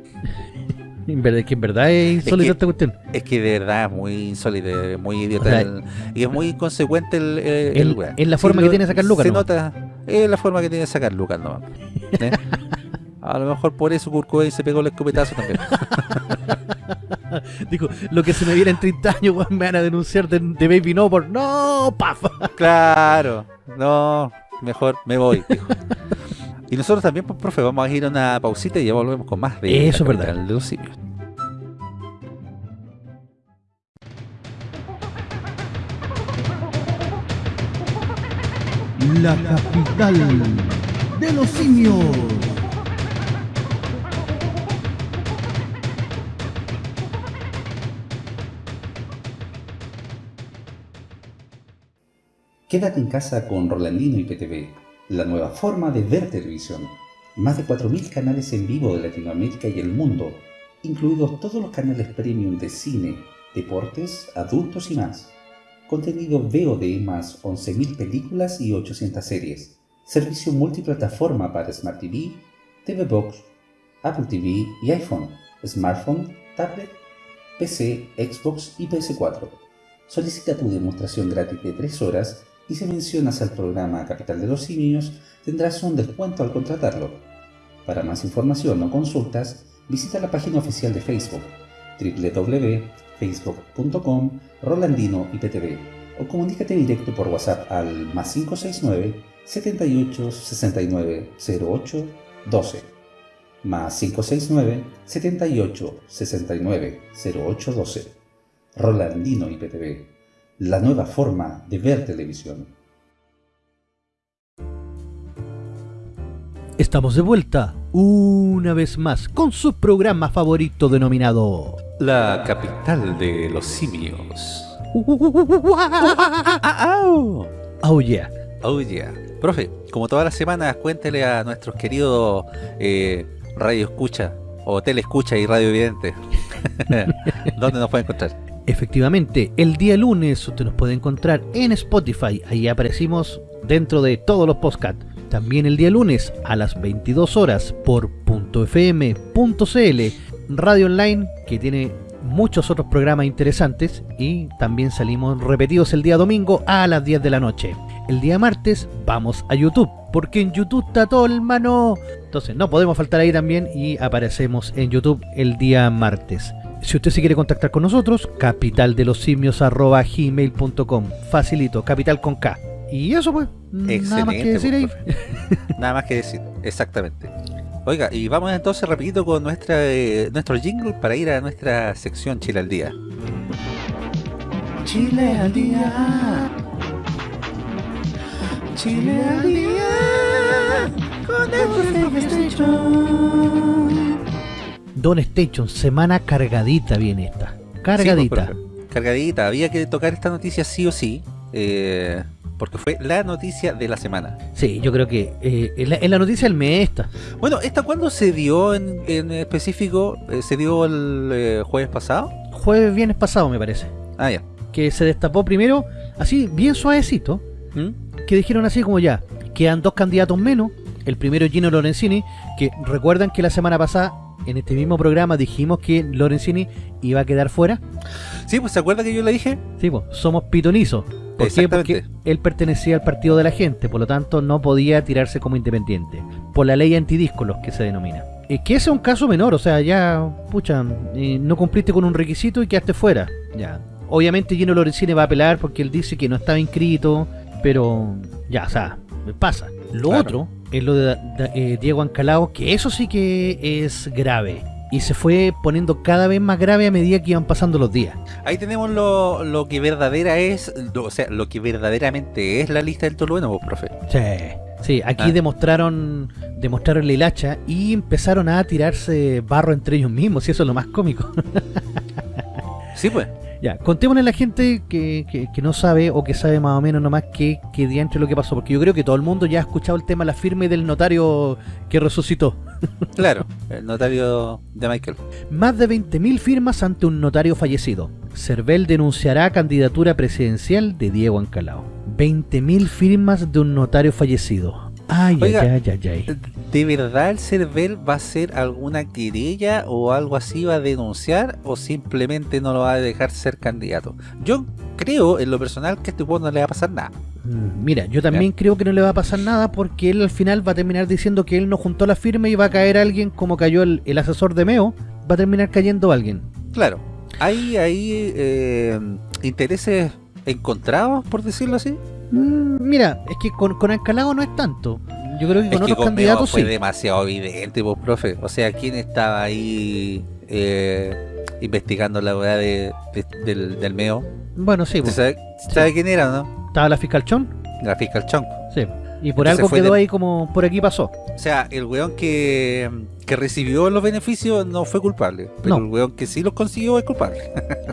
En verdad, que en verdad es insólita que- esta cuestión. Es que de verdad es muy insólito, es muy idiota O sea, el- y es muy inconsecuente el, el, es la forma que tiene de sacar lucas Se nomás. nota, es la forma que tiene de sacar lucas nomás. ¿eh? A lo mejor por eso Kurt Cobain se pegó el escopetazo también. Dijo, lo que se me viene en 30 años, weón, me van a denunciar de, de Baby No por no, paf. claro, no, mejor me voy, dijo. Y nosotros también, pues, profe, vamos a ir a una pausita y ya volvemos con más de Eso es la verdad. capital de los simios. La capital de los simios. Quédate en casa con Rolandino y PTV, la nueva forma de ver televisión. Más de 4.000 canales en vivo de Latinoamérica y el mundo, incluidos todos los canales premium de cine, deportes, adultos y más. Contenido VOD más 11.000 películas y 800 series. Servicio multiplataforma para Smart TV, TV Box, Apple TV y iPhone, smartphone, tablet, PC, Xbox y PS4. Solicita tu demostración gratis de 3 horas y si mencionas al programa Capital de los Simios tendrás un descuento al contratarlo. Para más información o consultas, visita la página oficial de Facebook www.facebook.com Rolandino IPTV o comunícate directo por WhatsApp al más 569 78 69 08 12 más 569 78 69 08 12 Rolandino IPTV, la nueva forma de ver televisión. Estamos de vuelta una vez más con su programa favorito denominado La capital de los simios. Oh yeah. Oh yeah. Profe, como todas las semanas, cuéntele a nuestros queridos eh, radio escucha o tele escucha y radio evidente dónde nos puede encontrar. Efectivamente, el día lunes usted nos puede encontrar en Spotify, ahí aparecimos dentro de todos los podcasts. También el día lunes a las 22 horas por .fm.cl, radio online que tiene muchos otros programas interesantes y también salimos repetidos el día domingo a las 10 de la noche. El día martes vamos a YouTube, porque en YouTube está todo el mano. Entonces no podemos faltar ahí también y aparecemos en YouTube el día martes. Si usted se quiere contactar con nosotros, capitaldelosimios.gmail.com Facilito, capital con K. Y eso pues, nada más que Excelente, decir ahí. pues. Nada más que decir, exactamente. Oiga, y vamos entonces rapidito con nuestra eh, nuestro jingle para ir a nuestra sección Chile al Día. Chile al Día. Chile al Día. Con el Don Station, semana cargadita viene esta. Sí, Cargadita. pues, cargadita. Había que tocar esta noticia sí o sí. eh, porque fue la noticia de la semana. Sí, yo creo que eh, en, la, noticia del mes esta. Bueno, ¿esta cuándo se dio en, en específico? Eh, ¿Se dio el eh, jueves pasado? Jueves, viernes pasado me parece. Ah, ya. Que se destapó primero, así bien suavecito. ¿Mm? que dijeron así como ya, quedan dos candidatos menos. El primero es Gino Lorenzini, que recuerdan que la semana pasada en este mismo programa dijimos que Lorenzini iba a quedar fuera. Sí, pues ¿se acuerda que yo le dije? Sí, pues, somos pitonizos. ¿Por qué? Porque él pertenecía al partido de la gente, por lo tanto no podía tirarse como independiente. Por la ley antidíscolos que se denomina. Es que ese es un caso menor, o sea, ya, pucha, eh, no cumpliste con un requisito y quedaste fuera. Ya. Obviamente Gino Lorenzini va a apelar porque él dice que no estaba inscrito, pero ya, o sea, pasa. Lo otro es lo de, eh, Diego Ancalao, que eso sí que es grave. Y se fue poniendo cada vez más grave a medida que iban pasando los días. Ahí tenemos lo, lo que verdadera es, o sea, lo que verdaderamente es la lista del Tolueno, vos, profe. Sí. Sí, aquí ah. demostraron demostraron la hilacha y empezaron a tirarse barro entre ellos mismos, y eso es lo más cómico. sí, pues. Ya, contémosle a la gente que, que, no sabe o que sabe más o menos nomás qué, qué diantre lo que pasó, porque yo creo que todo el mundo ya ha escuchado el tema de la firme del notario que resucitó. Claro, el notario de Michael. Más de 20.000 firmas ante un notario fallecido. Cervel denunciará candidatura presidencial de Diego Ancalao. 20.000 firmas de un notario fallecido. Ay, ay, ay, ay, ay. ¿De verdad el Cervel va a hacer alguna querella o algo así, va a denunciar o simplemente no lo va a dejar ser candidato? Yo creo, en lo personal, que a este juego no le va a pasar nada. Mm, mira, yo también creo que no le va a pasar nada porque él al final va a terminar diciendo que él no juntó la firma y va a caer alguien como cayó el, asesor de Meo, va a terminar cayendo alguien. Claro, hay, hay eh, intereses encontrados, por decirlo así. Mm, mira, es que con, con Ancalado no es tanto. Yo creo que con otros candidatos fue demasiado evidente, pues, profe. O sea, ¿quién estaba ahí eh, investigando la verdad de, del, del, MEO? Bueno, sí. Pues. ¿Sabe, sabe quién era, no? ¿Estaba la fiscal Chon? La fiscal Chon. Sí. Y por algo quedó ahí como por aquí pasó. O sea, el weón que, que recibió los beneficios no fue culpable. Pero el weón que sí los consiguió es culpable.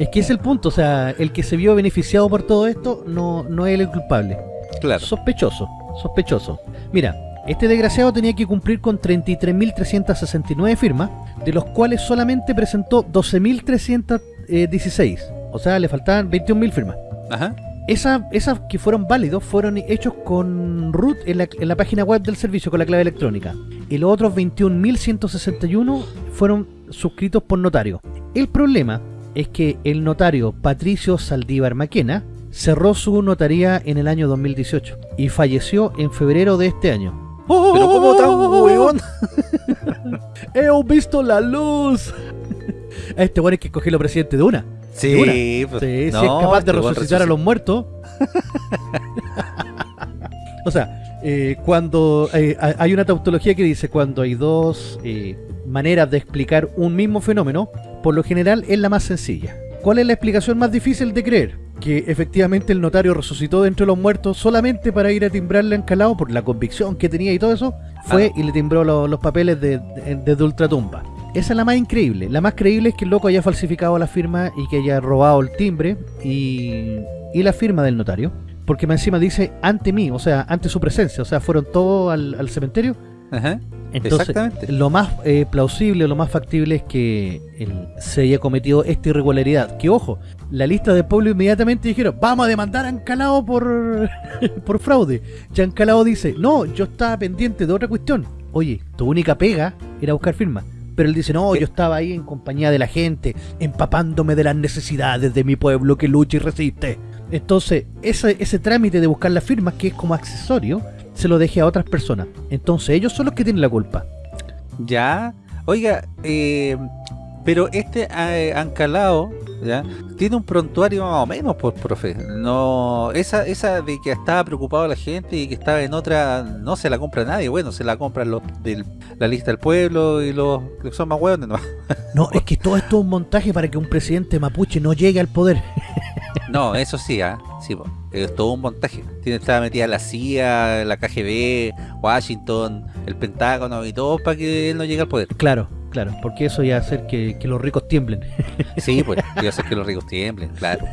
es que es el punto. O sea, el que se vio beneficiado por todo esto no, no es el culpable. Claro. Sospechoso. Sospechoso. Mira, este desgraciado tenía que cumplir con 33.369 firmas, de los cuales solamente presentó 12.316. O sea, le faltaban 21.000 firmas. Ajá. Esas que fueron válidos fueron hechos con root en la, página web del servicio con la clave electrónica. Y los otros 21.161 fueron suscritos por notario. El problema es que el notario Patricio Saldívar Maquena cerró su notaría en el año 2018 y falleció en febrero de este año. ¿Pero cómo tan huevón? ¡He visto la luz! A este bueno hay que escogerlo presidente de una. Sí, pues, si es capaz de resucitar a los muertos. o sea, eh, cuando eh, hay una tautología que dice cuando hay dos eh, maneras de explicar un mismo fenómeno, por lo general es la más sencilla. ¿Cuál es la explicación más difícil de creer? Que efectivamente el notario resucitó dentro de los muertos solamente para ir a timbrarle a Encalado por la convicción que tenía y todo eso, fue y le timbró los papeles desde de, de ultratumba. Esa es la más increíble. La más creíble es que el loco haya falsificado la firma y que haya robado el timbre y, la firma del notario. Porque más encima dice ante mí, o sea, ante su presencia. O sea, fueron todos al, cementerio. Ajá. Entonces, lo más eh, plausible, lo más factible es que se haya cometido esta irregularidad. Que ojo, la lista del pueblo inmediatamente dijeron, vamos a demandar a Ancalao por, por fraude. Y Ancalao dice, no, yo estaba pendiente de otra cuestión. Oye, tu única pega era buscar firmas. Pero él dice, no, yo estaba ahí en compañía de la gente, empapándome de las necesidades de mi pueblo que lucha y resiste. Entonces, ese, ese trámite de buscar las firmas, que es como accesorio, se lo dejé a otras personas. Entonces, ellos son los que tienen la culpa. Ya. Oiga, eh, pero este eh, Ancalao ¿ya? tiene un prontuario más o menos, por pues, profe. No, esa, esa de que estaba preocupado la gente y que estaba en otra, no se la compra nadie. Bueno, se la compran los de la lista del pueblo y los que son más hueones. No, no es que todo esto es un montaje para que un presidente mapuche no llegue al poder. no, eso sí, ¿ah? sí, es todo un montaje. Tiene estaba metida la CIA, la KGB, Washington, el Pentágono y todo para que él no llegue al poder. Claro, Claro, porque eso ya hacer que, que los ricos tiemblen. Sí, pues, iba a hacer que los ricos tiemblen, claro.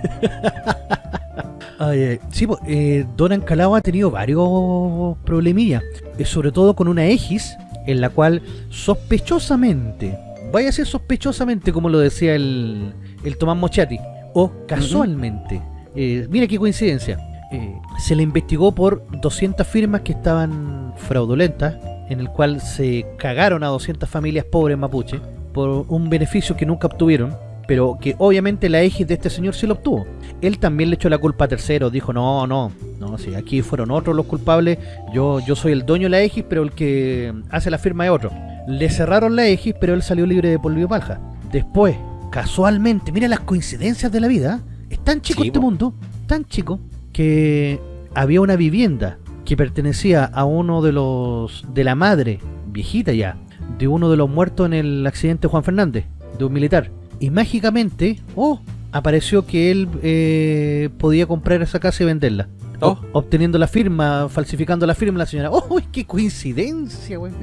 Ay, sí, pues, eh, Don Ancalao ha tenido varios problemillas, eh, sobre todo con una Egis, en la cual sospechosamente, vaya a ser sospechosamente como lo decía el, el Tomás Mochati, o casualmente, eh, mira qué coincidencia, eh, se le investigó por 200 firmas que estaban fraudulentas en el cual se cagaron a 200 familias pobres mapuche por un beneficio que nunca obtuvieron, pero que obviamente la X de este señor sí lo obtuvo. Él también le echó la culpa a terceros, dijo, no, no, no, si aquí fueron otros los culpables, yo, yo soy el dueño de la X, pero el que hace la firma es otro. Le cerraron la X, pero él salió libre de polvo palja. Después, casualmente, mira las coincidencias de la vida, es tan chico Sí, este mundo, tan chico, que había una vivienda que pertenecía a uno de los, de la madre, viejita ya, de uno de los muertos en el accidente de Juan Fernández, de un militar. Y mágicamente, oh, apareció que él eh, podía comprar esa casa y venderla. Oh. Ob- Obteniendo la firma, falsificando la firma la señora. ¡Oh, uy, qué coincidencia, güey!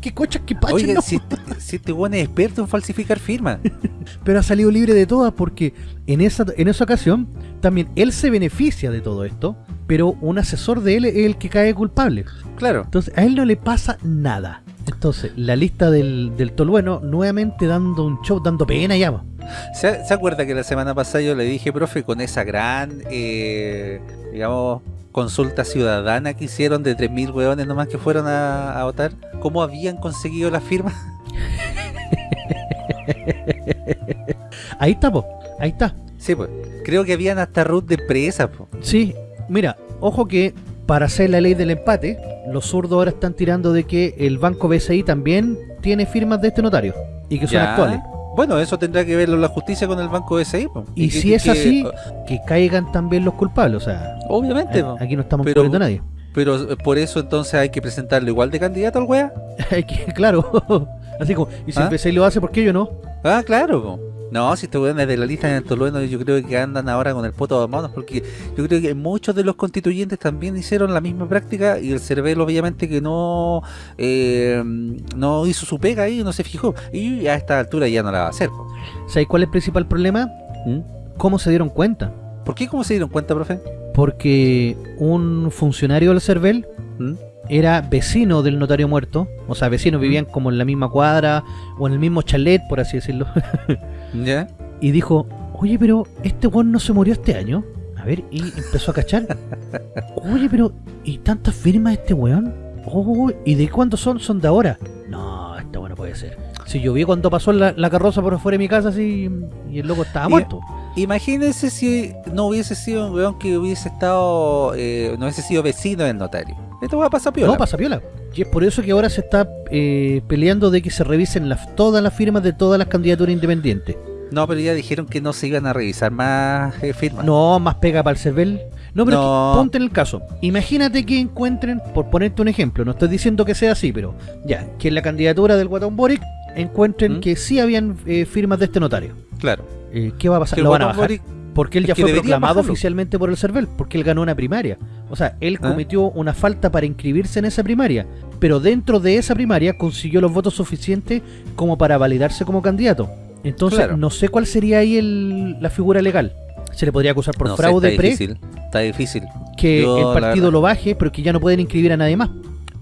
¡Qué cochas, qué pachas! Oiga, no. si, este- si este weón es experto en falsificar firmas. Pero ha salido libre de todas porque en esa, en esa ocasión también él se beneficia de todo esto, pero un asesor de él es el que cae culpable. Claro. Entonces a él no le pasa nada. Entonces, la lista del, del Tolueno nuevamente dando un show, dando pena ya. ¿Se, se acuerda que la semana pasada yo le dije, profe, con esa gran, eh, digamos, consulta ciudadana que hicieron de 3.000 hueones nomás que fueron a, a votar, cómo habían conseguido la firma? Ahí está, po. Ahí está. Sí, pues. Creo que habían hasta root de empresas, po. Sí, mira, ojo que para hacer la ley del empate, los zurdos ahora están tirando de que el banco BCI también tiene firmas de este notario y que son Ya. actuales. Bueno, eso tendrá que verlo la justicia con el banco BCI, po. Y que- si es que- así, que caigan también los culpables. O sea, Obviamente, a- po. aquí no estamos Pero- a nadie. Pero eh, por eso entonces hay que presentarlo igual de candidato al wea. Claro, así como, y si ¿Ah? el BCI lo hace, ¿por qué yo no? Ah, claro, po. No, si este weón es de la lista en el Tolueno, yo creo que andan ahora con el poto de manos, porque yo creo que muchos de los constituyentes también hicieron la misma práctica y el Cervel obviamente que no eh, no hizo su pega ahí, no se fijó. Y a esta altura ya no la va a hacer. ¿Sabes cuál es el principal problema? ¿Mm? ¿Cómo se dieron cuenta? ¿Por qué? ¿Cómo se dieron cuenta, profe? Porque un funcionario del CERVEL ¿Mm? era vecino del notario muerto, o sea, vecinos vivían como en la misma cuadra o en el mismo chalet, por así decirlo, ¿Ya? y dijo, oye, pero este weón no se murió este año. A ver, y empezó a cachar. Oye, pero, ¿y tantas firmas este weón? Oh, ¿y de cuándo son? Son de ahora. No, esta weón no puede ser. Si yo vi cuando pasó la, la carroza por fuera de mi casa así y el loco estaba muerto. Imagínense si no hubiese sido un weón que hubiese estado, eh, no hubiese sido vecino del notario. Esto va a pasar piola. No, pasa piola. Y es por eso que ahora se está eh, peleando de que se revisen las, todas las firmas de todas las candidaturas independientes. No, pero ya dijeron que no se iban a revisar más eh, firmas. No, más pega para el CERVEL. No, pero No. que ponte en el caso. Imagínate que encuentren, por ponerte un ejemplo, no estoy diciendo que sea así, pero ya, que en la candidatura del Guatón Boric encuentren ¿Mm? que sí habían eh, firmas de este notario. Claro. Eh, ¿Qué va a pasar? ¿Lo van a bajar? Boric- Porque él es ya fue proclamado oficialmente por el CERVEL, porque él ganó una primaria. O sea, él Ah. cometió una falta para inscribirse en esa primaria, pero dentro de esa primaria consiguió los votos suficientes como para validarse como candidato. Entonces, Claro. no sé cuál sería ahí el- la figura legal. Se le podría acusar por no sé, fraude está pre, difícil. Está difícil. que Yo, el partido lo baje, pero que ya no pueden inscribir a nadie más.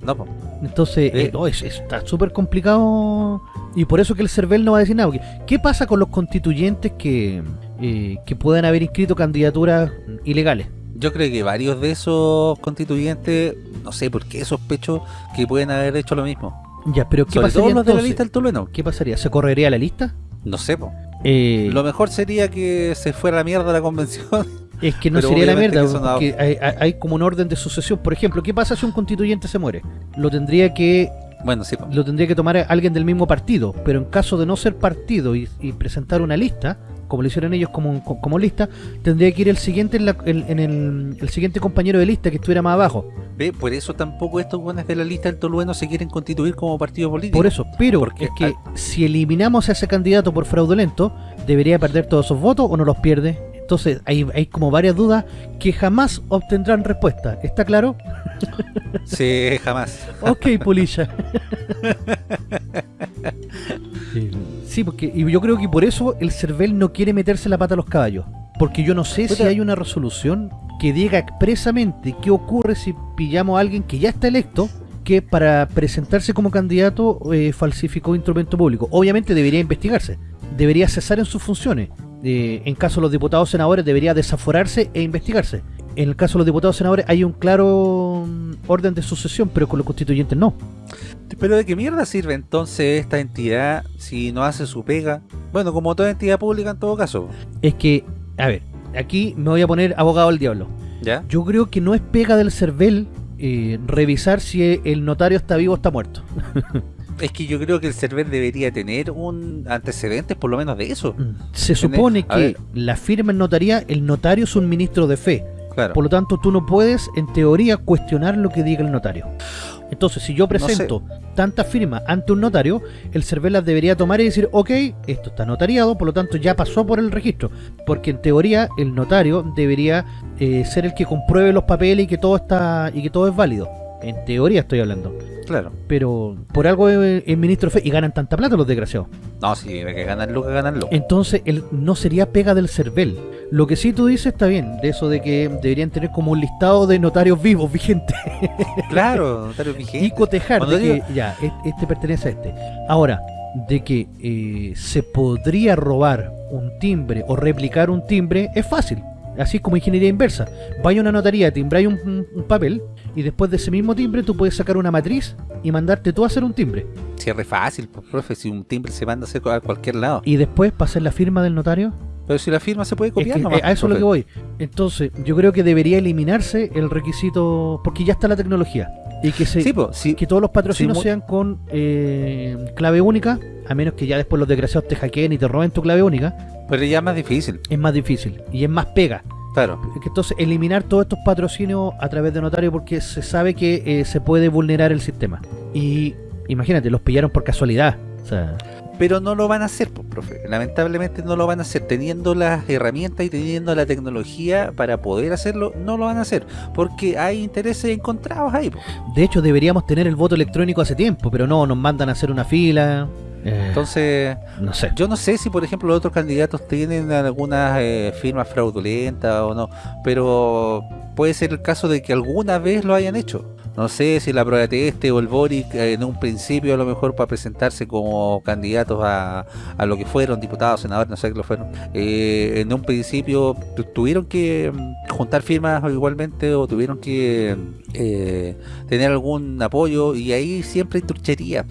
No, po. Entonces, Eh. eh, no, es- es- está súper complicado. Y por eso que el CERVEL no va a decir nada. porque, ¿Qué pasa con los constituyentes que, eh, que puedan haber inscrito candidaturas ilegales? Yo creo que varios de esos constituyentes, no sé por qué sospecho que pueden haber hecho lo mismo. Ya, pero ¿qué Sobre todo pasaría los de la lista del Tolueno. ¿Qué pasaría? ¿Se correría la lista? No sé, po. Eh, Lo mejor sería que se fuera a la mierda la convención. es que no pero sería la mierda, que eso no- porque hay- hay como un orden de sucesión. Por ejemplo, ¿qué pasa si un constituyente se muere? Lo tendría que Bueno, sí, lo tendría que tomar alguien del mismo partido, pero en caso de no ser partido y, y presentar una lista, como lo hicieron ellos como, como lista, tendría que ir el siguiente en, la- en- en el, el siguiente compañero de lista que estuviera más abajo. Ve, por eso tampoco estos buenos de la lista del Tolueno se quieren constituir como partido político. Por eso, pero Porque es que al- si eliminamos a ese candidato por fraudulento, ¿debería perder todos esos votos o no los pierde? Entonces hay, hay como varias dudas que jamás obtendrán respuesta. ¿Está claro? Sí, jamás. Ok, Polilla. Sí, porque y yo creo que por eso el CERVEL no quiere meterse la pata a los caballos. Porque yo no sé si hay una resolución que diga expresamente qué ocurre si pillamos a alguien que ya está electo que para presentarse como candidato eh, falsificó instrumento público. Obviamente debería investigarse, debería cesar en sus funciones. Eh, en caso de los diputados senadores debería desaforarse e investigarse. En el caso de los diputados senadores hay un claro mm, orden de sucesión, pero con los constituyentes no. Pero ¿de qué mierda sirve entonces esta entidad si no hace su pega? Bueno, como toda entidad pública en todo caso. Es que, a ver, aquí me voy a poner abogado al diablo. ¿Ya? Yo creo que no es pega del CERVEL eh, revisar si el notario está vivo o está muerto. Es que yo creo que el server debería tener un antecedente por lo menos de eso. Se supone que la firma en notaría, el notario es un ministro de fe. Claro. Por lo tanto, tú no puedes, en teoría, cuestionar lo que diga el notario. Entonces, si yo presento tantas firmas ante un notario, el CERVEL las debería tomar y decir, ok, esto está notariado, por lo tanto ya pasó por el registro. Porque en teoría, el notario debería eh, ser el que compruebe los papeles y que todo está y que todo es válido. En teoría estoy hablando. Claro. Pero por algo es, ministro fe y ganan tanta plata los desgraciados. No, si hay que ganarlo, que ganarlo. Entonces, el, no sería pega del CERVEL. Lo que sí tú dices está bien, de eso de que deberían tener como un listado de notarios vivos vigentes Claro, notario vigente. y cotejar de digo- que ya, este pertenece a este. Ahora, de que eh, se podría robar un timbre o replicar un timbre es fácil. Así es como ingeniería inversa. Vaya a una notaría, timbráis un, un- papel y después de ese mismo timbre tú puedes sacar una matriz y mandarte tú a hacer un timbre. Si es re fácil, profe, si un timbre se manda a hacer a cualquier lado. Y después para hacer la firma del notario Pero si la firma se puede Es copiar que, nomás, eh, a eso es lo que voy. Entonces, yo creo que debería eliminarse el requisito, porque ya está la tecnología. Y que se Sí, sí. que todos los patrocinios sean con eh, clave única, a menos que ya después los desgraciados te hackeen y te roben tu clave única, Pero ya es más difícil, es más difícil y es más pega. claro. Entonces, eliminar todos estos patrocinios a través de notario porque se sabe que eh, se puede vulnerar el sistema. Y imagínate, los pillaron por casualidad. O sea, Pero no lo van a hacer, pues, profe. Lamentablemente no lo van a hacer. Teniendo las herramientas y teniendo la tecnología para poder hacerlo, no lo van a hacer. Porque hay intereses encontrados ahí, pues. de hecho, deberíamos tener el voto electrónico hace tiempo, pero no, nos mandan a hacer una fila. Eh, Entonces, no sé. yo no sé si, por ejemplo, los otros candidatos tienen algunas eh, firmas fraudulentas o no. Pero puede ser el caso de que alguna vez lo hayan hecho. No sé si la prueba este o el Boric eh, en un principio a lo mejor para presentarse como candidatos a, a lo que fueron, diputados, senadores, no sé qué lo fueron, eh, en un principio tu- tuvieron que mm, juntar firmas igualmente o tuvieron que eh, tener algún apoyo y ahí siempre hay trucherías.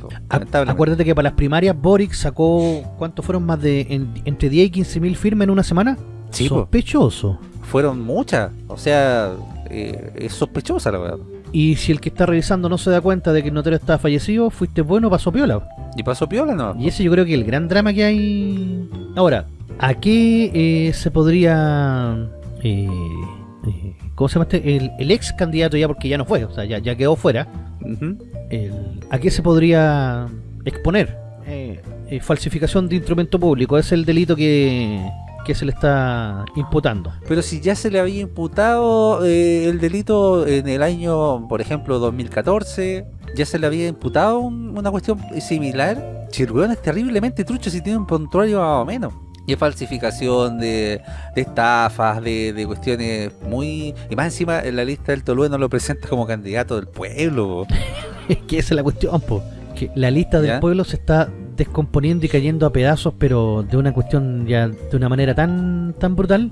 Acuérdate que para las primarias Boric sacó, ¿cuántos fueron más de en- entre 10 y 15 mil firmas en una semana? Sí. Sospechoso. Fueron muchas, o sea, eh, es sospechosa la verdad. Y si el que está revisando no se da cuenta de que el notario está fallecido, fuiste bueno, pasó piola. Y pasó piola, ¿no? Y ese yo creo que es el gran drama que hay. Ahora, ¿a qué eh, se podría... eh, eh, ¿Cómo se llama este? El, el ex candidato ya, porque ya no fue, o sea, ya, ya quedó fuera. El- ¿A qué se podría exponer? Eh, eh, falsificación de instrumento público, es el delito que, que se le está imputando. Pero si ya se le había imputado eh, el delito en el año, por ejemplo, 2014, ya se le había imputado un- una cuestión similar, weón es terriblemente trucho si tiene un prontuario más o menos. Y es falsificación de, de estafas, de, de cuestiones muy... Y más encima en la lista del Tolue no lo presenta como candidato del pueblo. Es que esa es la cuestión, po. que la lista del ¿Ya? pueblo se está descomponiendo y cayendo a pedazos, pero de una cuestión ya de una manera tan tan brutal.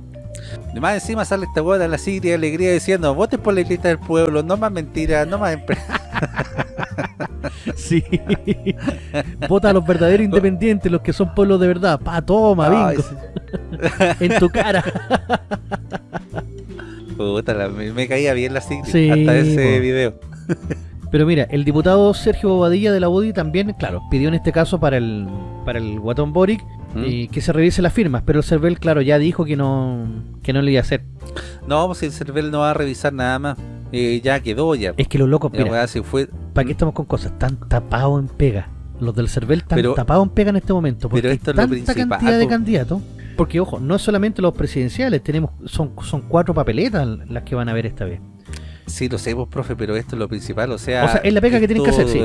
Y más encima sale esta weón a la Sigria Alegría diciendo, voten por la lista del pueblo, no más mentiras, no más... empre-". Sí. Vota a los verdaderos independientes, los que son pueblos de verdad. Pa, toma, Ay, bingo. sí. En tu cara. Puta, me, me caía bien la Sigrid Sí, hasta ese po. video. Pero mira, el diputado Sergio Bobadilla de la UDI también, claro, pidió en este caso para el para el guatón Boric ¿Mm? que se revise las firmas, pero el CERVEL, claro, ya dijo que no que no le iba a hacer. No, pues el CERVEL no va a revisar nada más. Eh, ya quedó ya. Es que los locos, mira, weá fue. ¿para qué estamos con cosas? Están tapados en pega. Los del CERVEL están tapados en pega en este momento. Porque pero esto hay es lo tanta principal, cantidad de candidatos. Porque, ojo, no es solamente los presidenciales, tenemos son, son cuatro papeletas las que van a ver esta vez. Sí, lo sé, pues, profe, pero esto es lo principal. O sea, O sea, es la pega que tienen que hacer, sí.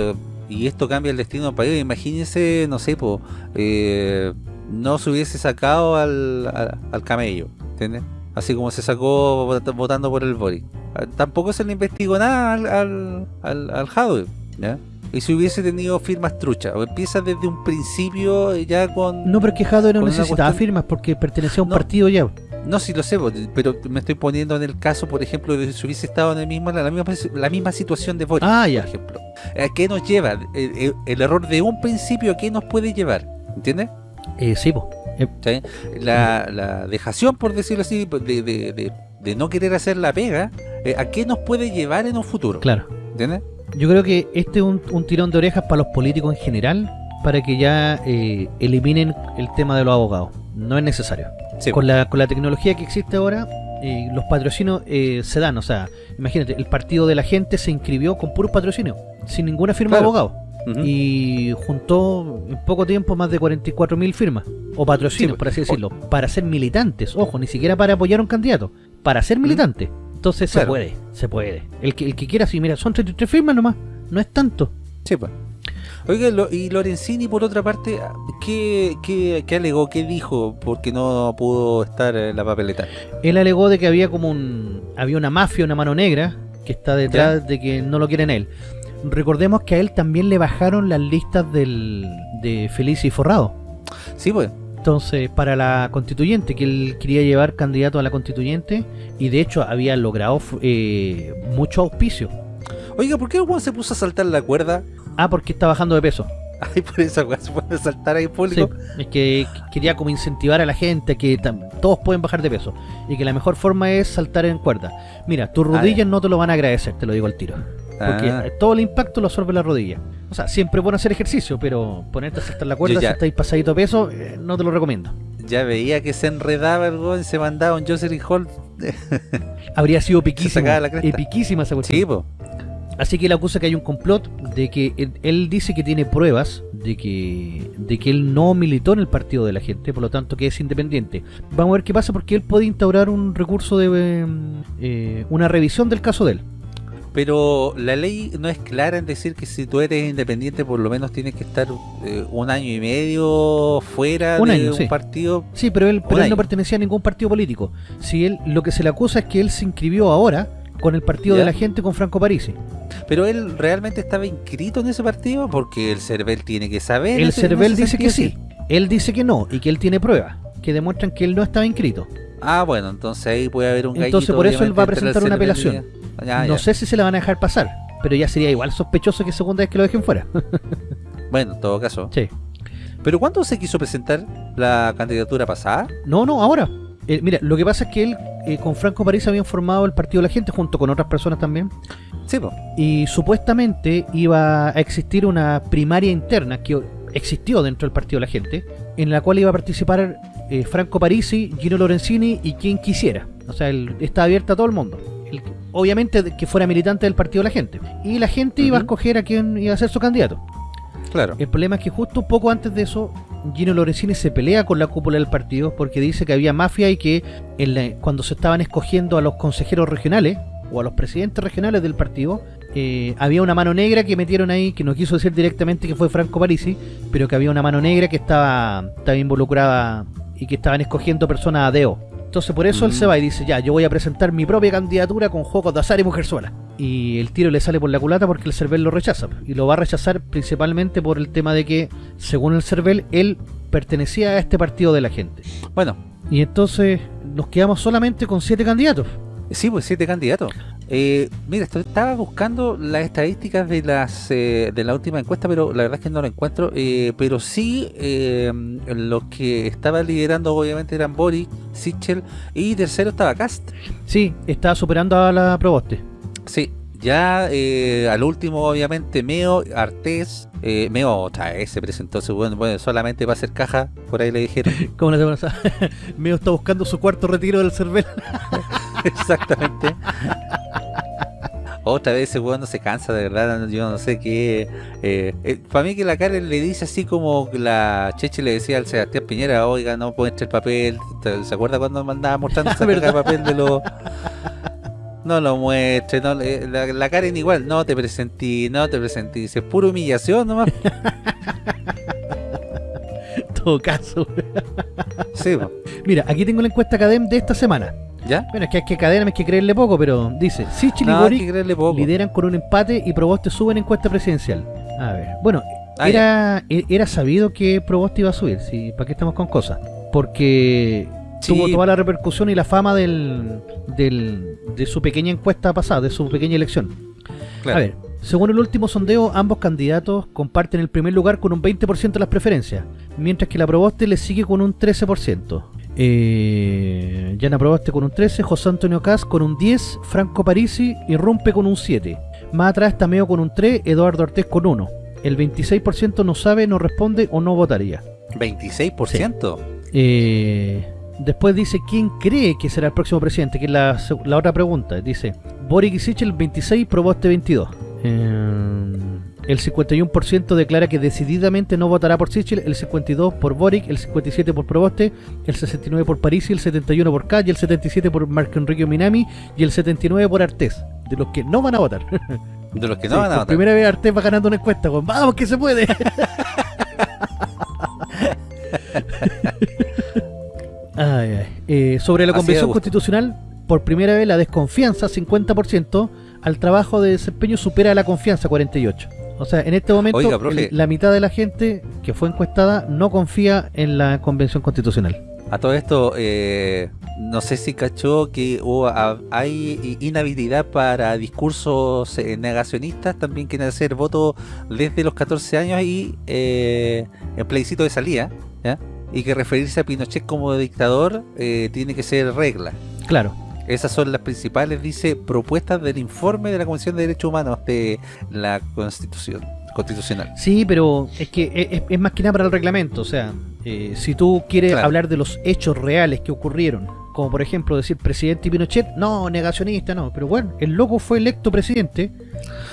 Y esto cambia el destino del país. Imagínense, no sé, pues, eh, no se hubiese sacado al, al, al camello, ¿entiendes? Así como se sacó vot- votando por el Boric. Ah, Tampoco se le investigó nada al, al, al, al Jadwe, ¿ya? Y si hubiese tenido firmas truchas, o empieza desde un principio ya con... No, pero es que Jadwe no necesitaba cuestión- firmas porque pertenecía a un No. partido ya. No, sí lo sé, pero me estoy poniendo en el caso, por ejemplo, de si hubiese estado en el mismo, la, misma, la misma situación de Boris, Ah, ya. por ejemplo. ¿A qué nos lleva? El, el- el error de un principio, ¿a qué nos puede llevar? ¿Entiendes? Eh, sí, po. Eh, ¿Sí? La, la dejación, por decirlo así, de, de- de- de no querer hacer la pega, eh, ¿a qué nos puede llevar en un futuro? claro. ¿Entiendes? Yo creo que este es un, un tirón de orejas para los políticos en general, para que ya eh, eliminen el tema de los abogados. No es necesario. Sí. Con la, con la tecnología que existe ahora, eh, los patrocinios eh, se dan. O sea, imagínate, el partido de la gente se inscribió con puros patrocinios, sin ninguna firma Claro. de abogado. Y juntó en poco tiempo más de 44.000 firmas, o patrocinios, Sí, por así o- decirlo, para ser militantes. Ojo, ni siquiera para apoyar a un candidato, para ser militante. Entonces se puede, se puede. El que, el que quiera, sí, mira, son 33 firmas nomás, no es tanto. Sí, pues. Oiga, lo- y Lorenzini, por otra parte, ¿qué, qué, qué alegó? ¿Qué dijo? Porque no pudo estar en la papeleta. Él alegó de que había como un había una mafia, una mano negra que está detrás de que no lo quieren él. Recordemos que a él también le bajaron las listas del, de Felice y Forrado. Sí, pues. Entonces, para la constituyente, que él quería llevar candidato a la constituyente, y de hecho había logrado eh, mucho auspicio. Oiga, ¿por qué el se puso a saltar la cuerda? Ah, porque está bajando de peso. Ay, por esa weón se puede saltar ahí Sí, público. es que quería como incentivar a la gente que todos pueden bajar de peso y que la mejor forma es saltar en cuerda. Mira, tus Ah, rodillas ya. no te lo van a agradecer, te lo digo al tiro. Porque Ah. todo el impacto lo absorbe la rodilla. O sea, siempre es bueno hacer ejercicio, pero ponerte a saltar la cuerda Yo si ya- estáis pasadito de peso, eh, no te lo recomiendo. Ya veía que se enredaba el weón, se mandaba un Jocelyn Hall. Habría sido piquísima, epiquísima esa cuestión. Sí, pues. Así que él acusa que hay un complot de que él, él dice que tiene pruebas de que de que él no militó en el partido de la gente, por lo tanto que es independiente. Vamos a ver qué pasa porque él puede instaurar un recurso de eh, eh, una revisión del caso de él. Pero la ley no es clara en decir que si tú eres independiente, por lo menos tienes que estar eh, un año y medio fuera Un de año, un sí. partido. Sí, pero él, pero él no pertenecía a ningún partido político. Si él lo que se le acusa es que él se inscribió ahora con el partido ¿Ya? de la gente con Franco Parisi. Pero él realmente estaba inscrito en ese partido porque el CERVEL tiene que saber. El CERVEL dice que sí. Él dice que no y que él tiene pruebas que demuestran que él no estaba inscrito. Ah, bueno, entonces ahí puede haber un Entonces, gallito, por eso él va a presentar una apelación. No ya. sé si se la van a dejar pasar, pero ya sería igual sospechoso que segunda vez que lo dejen fuera. Bueno, en todo caso. sí. ¿Pero cuándo se quiso presentar la candidatura pasada? No, no, ahora. Eh, mira, lo que pasa es que él eh, con Franco París habían formado el Partido de la Gente junto con otras personas también. Sí, pues. Y supuestamente iba a existir una primaria interna que existió dentro del Partido de la Gente, en la cual iba a participar eh, Franco Parisi, Gino Lorenzini y quien quisiera. O sea, él está abierta a todo el mundo. El- obviamente que fuera militante del Partido de la Gente. Y la gente iba a escoger a quién iba a ser su candidato. Claro. El problema es que justo un poco antes de eso, Gino Lorenzini se pelea con la cúpula del partido porque dice que había mafia y que cuando se estaban escogiendo a los consejeros regionales o a los presidentes regionales del partido, eh, había una mano negra que metieron ahí, que no quiso decir directamente que fue Franco Parisi, pero que había una mano negra que estaba, estaba involucrada y que estaban escogiendo personas a deo. Entonces por eso él Mm. se va y dice, ya, yo voy a presentar mi propia candidatura con juegos de azar y mujer sola. Y el tiro le sale por la culata porque el CERVEL lo rechaza. Y lo va a rechazar principalmente por el tema de que, según el CERVEL, él pertenecía a este partido de la gente. Bueno, Y entonces nos quedamos solamente con siete candidatos. sí, pues siete candidatos. Eh, mira, esto- estaba buscando las estadísticas de las eh, de la última encuesta, pero la verdad es que no lo encuentro. eh, pero sí, eh, los que estaban liderando obviamente eran Boric, Sichel y tercero estaba Cast. Sí, estaba superando a la Proboste. Sí, ya eh, al último obviamente Meo, Artés, eh, Meo otra vez se presentó, se- bueno, bueno, solamente va a hacer caja, por ahí le dijeron. La semana pasada. Medio está buscando su cuarto retiro del CERVEL. Exactamente. Otra vez ese weón no se cansa, de verdad. Yo no sé qué. Eh, para mí, que la Karen le dice así como la Cheche le decía al Sebastián Piñera: Oiga, no muestre el papel. ¿Te- ¿Se acuerda cuando me andaba mostrando esa de papel de los. No lo muestre, no, le- la, la Karen igual, no te presentí, no te presentí, dice, pura humillación nomás. todo caso. Sí, po. Mira, aquí tengo la encuesta Cadem de esta semana. ¿ya? Bueno, es que es que Cadem hay que creerle poco, pero dice, Sichel y No, lideran con un empate y Proboste sube en encuesta presidencial. A ver, bueno, Ah, era, era sabido que Proboste iba a subir, ¿sí? ¿para qué estamos con cosas? Porque Sí. tuvo toda la repercusión y la fama del, del, de su pequeña encuesta pasada, de su pequeña elección. Claro. A ver, Según el último sondeo, ambos candidatos comparten el primer lugar con un 20% de las preferencias, mientras que la Proboste le sigue con un 13%. Eh, Yana Proboste con un 13, José Antonio Cas con un 10, Franco Parisi irrumpe con un 7. Más atrás está Meo con un 3, Eduardo Ortiz con 1. El 26% no sabe, no responde o no votaría. ¿26%? Eh, después dice quién cree que será el próximo presidente, que es la otra pregunta. Dice Boric y Sichel 26, Proboste 22. Eh, el 51% declara que decididamente no votará por Sichel, el 52% por Boric, el 57% por Proboste, el 69% por Parisi, el 71% por y el 77% por Marco Enrique Minami y el 79% por Artés, de los que no van a votar. De los que no Sí, van a por votar. primera vez Artés va ganando una encuesta, con ¡vamos que se puede! Ay, ay. Eh, sobre la Así convención constitucional, por primera vez la desconfianza, 50%, al trabajo de desempeño supera la confianza, 48%. O sea, en este momento Oiga, la mitad de la gente que fue encuestada no confía en la convención constitucional. A todo esto, eh, no sé si cachó que a- hay inhabilidad para discursos eh, negacionistas, también quieren hacer voto desde los 14 años y eh, en plebiscito de salida, ¿ya? y que referirse a Pinochet como dictador eh, tiene que ser regla. Claro. Esas son las principales, dice, propuestas del informe de la Comisión de Derechos Humanos de la Constitución Constitucional. Sí, pero es que es, es- es más que nada para el reglamento. O sea, eh, si tú quieres Claro. hablar de los hechos reales que ocurrieron, como por ejemplo decir presidente Pinochet, no, negacionista, no. Pero bueno, el loco fue electo presidente,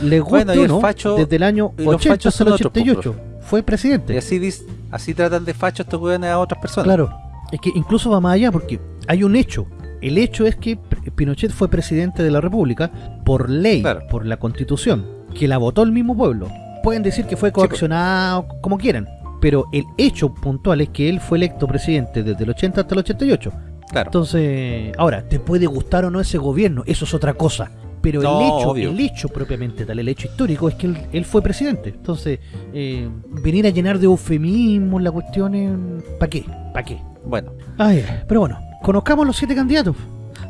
le gusta Bueno, y no, facho- desde el año y los 80 fachos hasta el son otros, pues, 88. fue Y presidente. así, dis- así tratan de fachos estos a otras personas. Claro, es que incluso va más allá porque hay un hecho. El hecho es que Pinochet fue presidente de la República por ley, Claro. por la Constitución, que la votó el mismo pueblo. Pueden decir que fue pues. coaccionado, como quieran, pero el hecho puntual es que él fue electo presidente desde el 80 hasta el 88. Claro. Entonces, ahora, te puede gustar o no ese gobierno, eso es otra cosa. Pero No, el hecho, obvio. el hecho propiamente tal, el hecho histórico es que él, él fue presidente. Entonces, eh, venir a llenar de eufemismos la cuestión, ¿para qué? ¿Para qué? Bueno, ay, pero bueno, conozcamos los siete candidatos.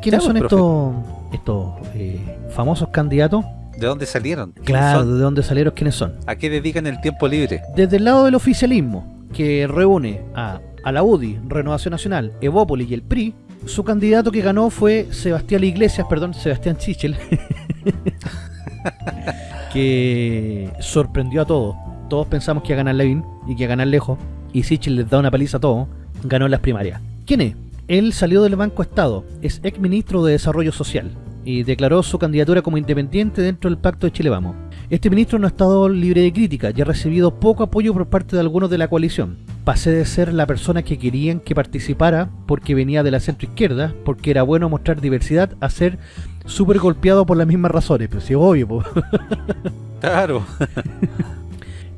¿Quiénes son estos estos eh, famosos candidatos? ¿de dónde salieron? ¿Quiénes Claro, son? de dónde salieron, quiénes son. ¿A qué dedican el tiempo libre? Desde el lado del oficialismo, que reúne a, a la UDI, Renovación Nacional, Evópolis y el PRI, su candidato que ganó fue Sebastián Iglesias, perdón, Sebastián Chichel, que sorprendió a todos. Todos pensamos que iba a ganar Levin y que iba a ganar lejos, y Sichel les da una paliza a todos, ganó en las primarias. ¿Quién es? Él salió del Banco Estado, es ex ministro de Desarrollo Social y declaró su candidatura como independiente dentro del Pacto de Chile Vamos. Este ministro no ha estado libre de crítica y ha recibido poco apoyo por parte de algunos de la coalición. Pasé de ser la persona que querían que participara porque venía de la centro izquierda, porque era bueno mostrar diversidad, a ser súper golpeado por las mismas razones. Pero sí, obvio, po. Claro.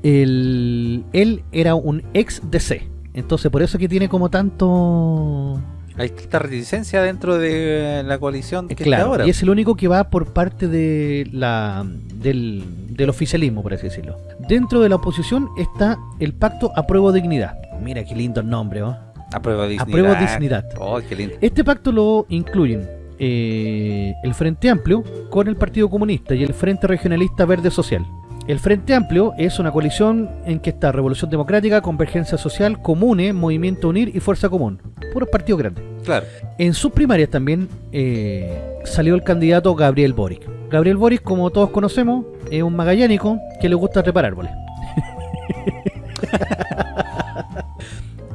El- él era un ex DC. Entonces por eso que tiene como tanto... Hay esta reticencia dentro de la coalición que está Claro, ahora. y es el único que va por parte de la del, del oficialismo, por así decirlo. Dentro de la oposición está el pacto Apruebo Dignidad. Mira qué lindo el nombre, ¿oh? Apruebo dignidad. Apruebo dignidad. Oh, qué lindo. Este pacto lo incluyen eh, el Frente Amplio con el Partido Comunista y el Frente Regionalista Verde Social. El Frente Amplio es una coalición en que está Revolución Democrática, Convergencia Social, Comune, Movimiento Unir y Fuerza Común. Puros partidos grandes. Claro. En sus primarias también eh, salió el candidato Gabriel Boric. Gabriel Boric, como todos conocemos, es un magallánico que le gusta trepar árboles.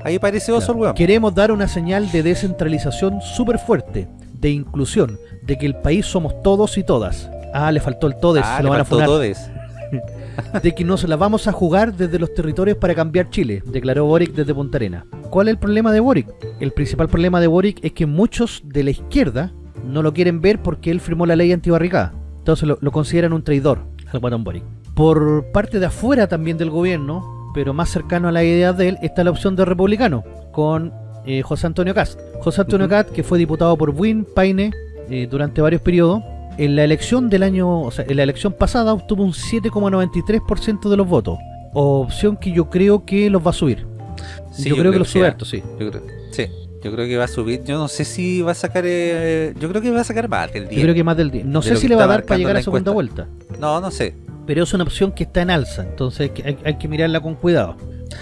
Ahí parece oso weón. Queremos dar una señal de descentralización súper fuerte, de inclusión, de que el país somos todos y todas. Ah, le faltó el todes, Ah, se le lo van a faltó todes. De que nos la vamos a jugar desde los territorios para cambiar Chile, declaró Boric desde Punta Arena. ¿Cuál es el problema de Boric? El principal problema de Boric es que muchos de la izquierda no lo quieren ver porque él firmó la ley antibarricada. Entonces lo, lo consideran un traidor al guatón Boric. Por parte de afuera también del gobierno, pero más cercano a la idea de él, está la opción de republicano, con eh, José Antonio Cast. José Antonio Ujú. Cast, que fue diputado por Buin, Paine, eh, durante varios periodos, en la elección del año, o sea, en la elección pasada obtuvo un 7,93% de los votos. Opción que yo creo que los va a subir. Sí, yo, creo que los sube harto, sí. Yo creo, sí, yo creo que va a subir. Yo no sé si va a sacar. eh, yo creo que va a sacar más del 10. Yo creo que más del 10. No De sé si le va a dar para llegar la a segunda encuesta. vuelta. No, no sé. pero es una opción que está en alza, entonces hay, hay que mirarla con cuidado.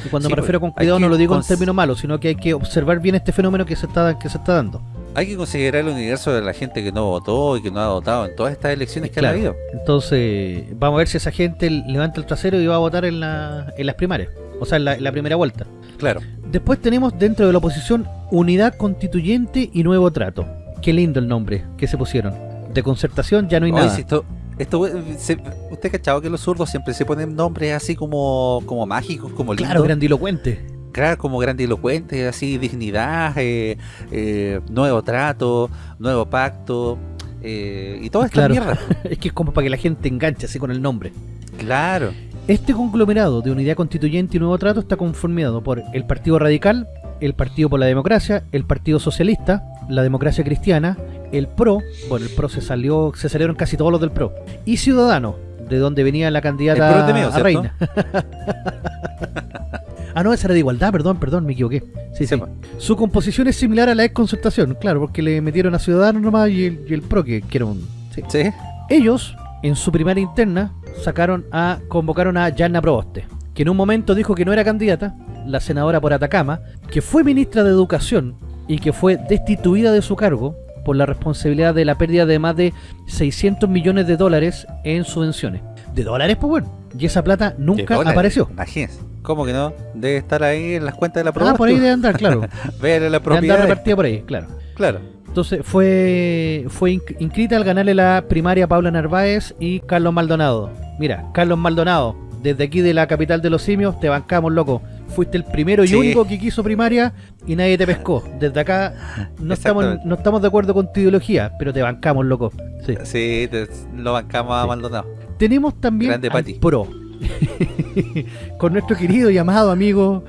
Y cuando Sí, me pues, refiero con cuidado no lo digo en términos malos, sino que hay que observar bien este fenómeno que se está, que se está dando. Hay que considerar el universo de la gente que no votó y que no ha votado en todas estas elecciones que Claro. ha habido. Entonces, vamos a ver si esa gente levanta el trasero y va a votar en, la- en las primarias, o sea, en la, en la primera vuelta. Claro. Después tenemos dentro de la oposición Unidad Constituyente y Nuevo Trato. Qué lindo el nombre que se pusieron. De concertación ya no hay nada. esto, esto, se- ¿Usted cachado que los zurdos siempre se ponen nombres así como, como mágicos, como lindos? Claro, grandilocuente. Claro, como grandilocuentes, así, dignidad, eh, eh, nuevo trato, nuevo pacto, eh, y toda esta Claro. mierda. es que es como para que la gente enganche así con el nombre. Claro. Este conglomerado de Unidad Constituyente y Nuevo Trato está conformado por el Partido Radical, el Partido por la Democracia, el Partido Socialista, la Democracia Cristiana, el PRO, bueno, el PRO se salió, se salieron casi todos los del PRO, y Ciudadano, de donde venía la El PRO candidata es de mío, a ¿cierto? reina. ah, no, esa era de igualdad, perdón, perdón, me equivoqué. Sí, sí. Sí, pues. Su composición es similar a la ex concertación, claro, porque le metieron a Ciudadanos nomás y el, y el PRO, que, que era un... sí. Sí. Ellos, en su primaria interna, sacaron a convocaron a Yanna Proboste, que en un momento dijo que no era candidata, la senadora por Atacama, que fue ministra de Educación y que fue destituida de su cargo por la responsabilidad de la pérdida de más de 600 millones de dólares en subvenciones. ¿De dólares? Pues bueno. Y esa plata nunca apareció. Imagínense. ¿Cómo que no? Debe estar ahí en las cuentas de la Ah, propiedad. por ahí debe andar, claro. Ver la Debe andar propiedad. repartida por ahí, claro. Claro. Entonces fue fue inscrita al ganarle la primaria Paula Narváez y Carlos Maldonado. Mira, Carlos Maldonado, desde aquí de la capital de los simios, te bancamos, loco. Fuiste el primero y Sí. único que quiso primaria y nadie te pescó. Desde acá no estamos, no estamos de acuerdo con tu ideología, pero te bancamos, loco. Sí. Sí, te- lo bancamos a. Maldonado. Tenemos también Grande al Pati. pro. con nuestro querido y amado amigo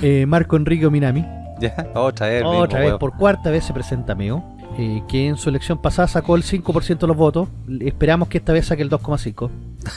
eh, Marco Enrique Minami. Ya, otra vez. mismo Otra vez, por cuarta vez se presenta Meo, eh, que en su elección pasada sacó el 5% de los votos. Esperamos que esta vez saque el 2,5%.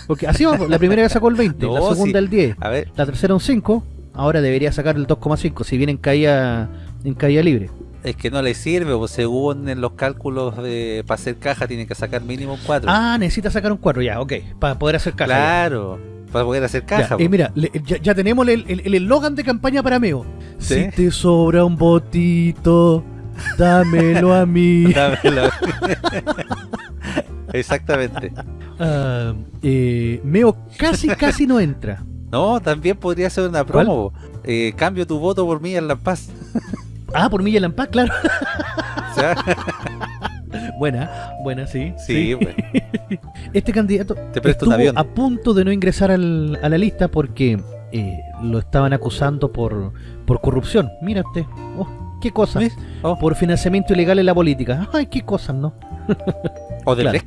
Porque así vamos, la primera vez sacó el 20%, la segunda sí. el 10%, A ver, la tercera un 5%, ahora debería sacar el 2,5%, si bien en caída, en caída libre. es que no le sirve, pues según en los cálculos de para hacer caja tiene que sacar mínimo un 4. Ah, necesita sacar un 4, ya, ok, para poder hacer caja. ya. Claro, para poder hacer Ya, caja. eh, pues. mira, le- ya, ya tenemos el el- el eslogan de campaña para Meo. Sí. Si te sobra un botito, dámelo a mí. Dámelo. Exactamente. Ah, eh, Meo casi, casi no entra. No, también podría ser una promo. Eh, cambio tu voto por mí en La Paz. Ah, por Milla Lampaz, claro. O sea, Buena, buena, sí. sí, pues. Este candidato Te presto estuvo a punto de no ingresar al- a la lista porque eh, lo estaban acusando por, por corrupción. Mira usted, oh, qué cosas. ¿Ves? Oh, Por financiamiento ilegal en la política. Ay, qué cosas, ¿no? o de claro.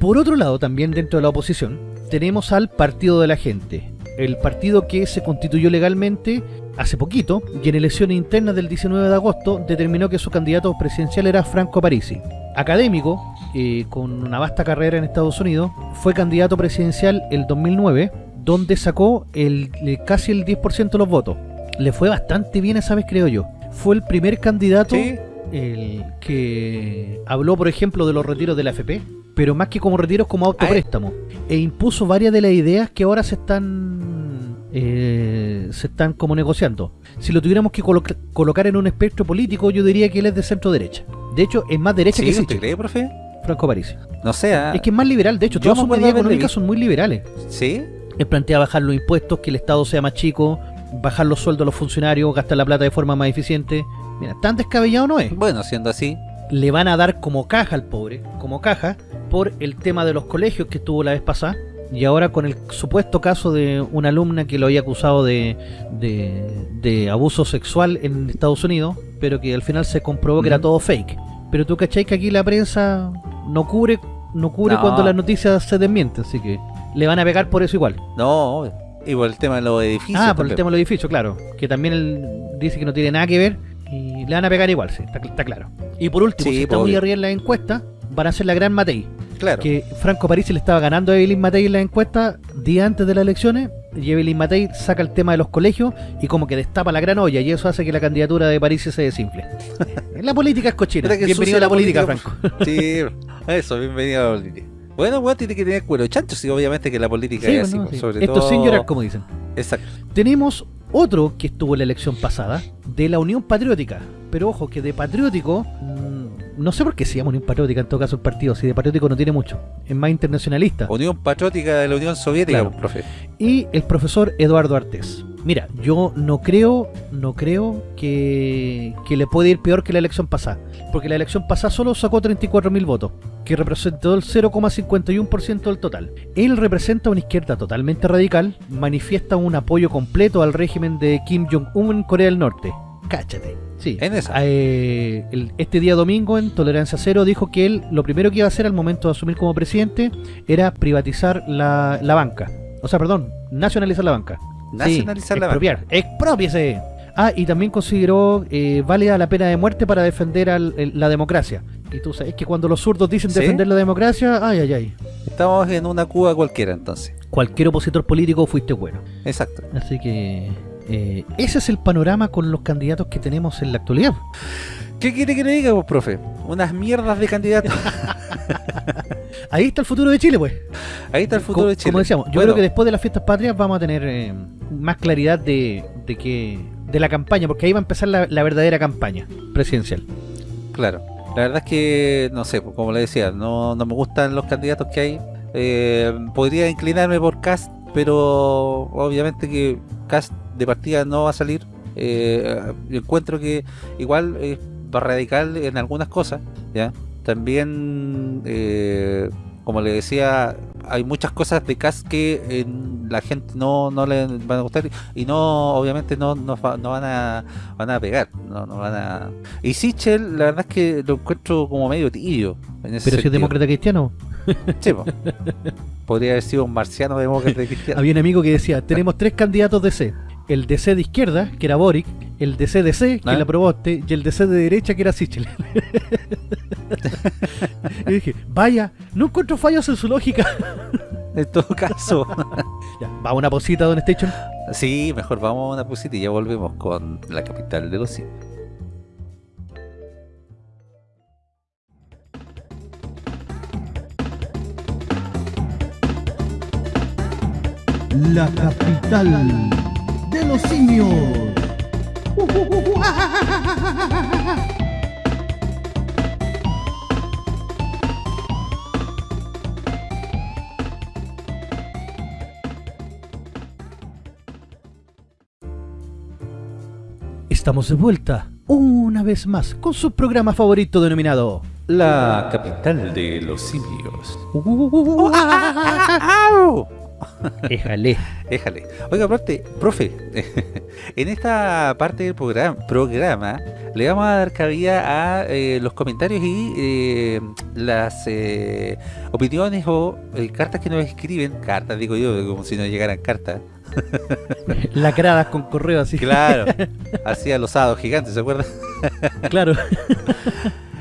Por otro lado, también dentro de la oposición, tenemos al Partido de la Gente. El partido que se constituyó legalmente hace poquito y en elecciones internas del 19 de agosto determinó que su candidato presidencial era Franco Parisi. Académico, eh, con una vasta carrera en Estados Unidos, fue candidato presidencial el 2009, donde sacó el, el- casi el 10% de los votos. Le fue bastante bien esa vez, creo yo. Fue el primer candidato Sí, el que habló, por ejemplo, de los retiros de la FP, pero más que como retiros, como autopréstamo. E impuso varias de las ideas que ahora se están eh, se están como negociando. Si lo tuviéramos que colo- colocar en un espectro político, yo diría que él es de centro derecha. De hecho, es más derecha sí, que ¿usted Sichel, cree, profe? Franco Parisi. No sé, ah, Es que es más liberal, de hecho, todas sus medidas económicas son muy liberales. sí, Él plantea bajar los impuestos, que el Estado sea más chico, bajar los sueldos a los funcionarios, gastar la plata de forma más eficiente. Mira, tan descabellado no es. bueno, siendo así, le van a dar como caja al pobre, como caja, por el tema de los colegios que estuvo la vez pasada. Y ahora con el supuesto caso de una alumna que lo había acusado de, de, de abuso sexual en Estados Unidos, pero que al final se comprobó que era todo fake. Pero tú cachai que aquí la prensa no cubre, no cubre No. cuando las noticias se desmienten, así que le van a pegar por eso igual. no, y por el tema de los edificios. Ah, por el tema de los edificios, claro. Que también él dice que no tiene nada que ver y le van a pegar igual, sí, está, está claro. Y por último, Sí, si está pues, muy obvio. arriba en la encuesta, hacer la gran Matei. Claro. Que Franco Parisi le estaba ganando a Evelyn Matei en la encuesta día antes de las elecciones y Evelyn Matei saca el tema de los colegios y como que destapa la gran olla y eso hace que la candidatura de Parisi se desinfle. la política es cochina. Bienvenido a la política, política, Franco. Sí, eso, bienvenido a la política. Bueno, weón, tiene que tener cuero chancho, sí, obviamente que la política Sí, es pues, así, pues, sí. sobre Esto todo... sin llorar, como dicen. Exacto. Tenemos otro que estuvo en la elección pasada, de la Unión Patriótica. Pero ojo, que de patriótico, mm, no sé por qué se llama Unión Patriótica en todo caso el partido, si de patriótico no tiene mucho, es más internacionalista. Unión Patriótica de la Unión Soviética, Claro. profe. Y el profesor Eduardo Artés. Mira, yo no creo, no creo que, que le puede ir peor que la elección pasada. Porque la elección pasada solo sacó 34.000 votos, que representó el 0,51% del total. Él representa una izquierda totalmente radical, manifiesta un apoyo completo al régimen de Kim Jong-un en Corea del Norte. Cáchate. Sí. En esa. Eh, el- este día domingo en Tolerancia Cero dijo que él lo primero que iba a hacer al momento de asumir como presidente era privatizar la, la banca. O sea, perdón, nacionalizar la banca. Nacionalizar Sí, la banca. expropiar. ¡Expropiese! Ah, y también consideró eh, válida la pena de muerte para defender al- el- la democracia. Y tú sabes que cuando los zurdos dicen ¿Sí? defender la democracia, ay, ay, ay. Estamos en una Cuba cualquiera, entonces. Cualquier opositor político fuiste bueno. Exacto. Así que eh, ese es el panorama con los candidatos que tenemos en la actualidad. ¿Qué quiere que le diga, vos, profe? Unas mierdas de candidatos. Ahí está el futuro de Chile, pues. Ahí está el futuro Co- de Chile. Como decíamos, yo Bueno, creo que después de las fiestas patrias vamos a tener eh, más claridad de, de que de la campaña, porque ahí va a empezar la, la verdadera campaña presidencial. Claro. La verdad es que, no sé, pues, como le decía, no, no me gustan los candidatos que hay. Eh, podría inclinarme por Cast, pero obviamente que Cast de partida no va a salir. Eh, encuentro que igual es radical en algunas cosas, ¿ya? También, eh, como le decía, hay muchas cosas de Cast que eh, la gente no, no le van a gustar y no, obviamente no, no, no van a van a pegar, no, no van a... Y Sichel, la verdad es que lo encuentro como medio tibio. En ese Pero si es demócrata cristiano, Sí, po. Podría haber sido un marciano demócrata cristiano. había un amigo que decía, tenemos tres candidatos DC. El DC de izquierda, que era Boric, el DC de C, que ¿Ah? la probaste, y el DC de derecha, que era Sichel. y dije, vaya, no encuentro fallos en su lógica. En todo caso. ya, va una posita, Don Station. Sí, mejor vamos a una pusita y ya volvemos con la capital de los simios. La capital de los simios. Estamos de vuelta, una vez más, con su programa favorito denominado... La capital de los simios. Éjale. Déjale. Oiga, aparte, profe, en esta parte del programa, programa le vamos a dar cabida a eh, los comentarios y eh, las eh, opiniones o cartas que nos escriben. Cartas, digo yo, como si nos llegaran cartas. Lacradas con correo así. Claro, así a los hados gigantes, ¿se acuerdan? Claro.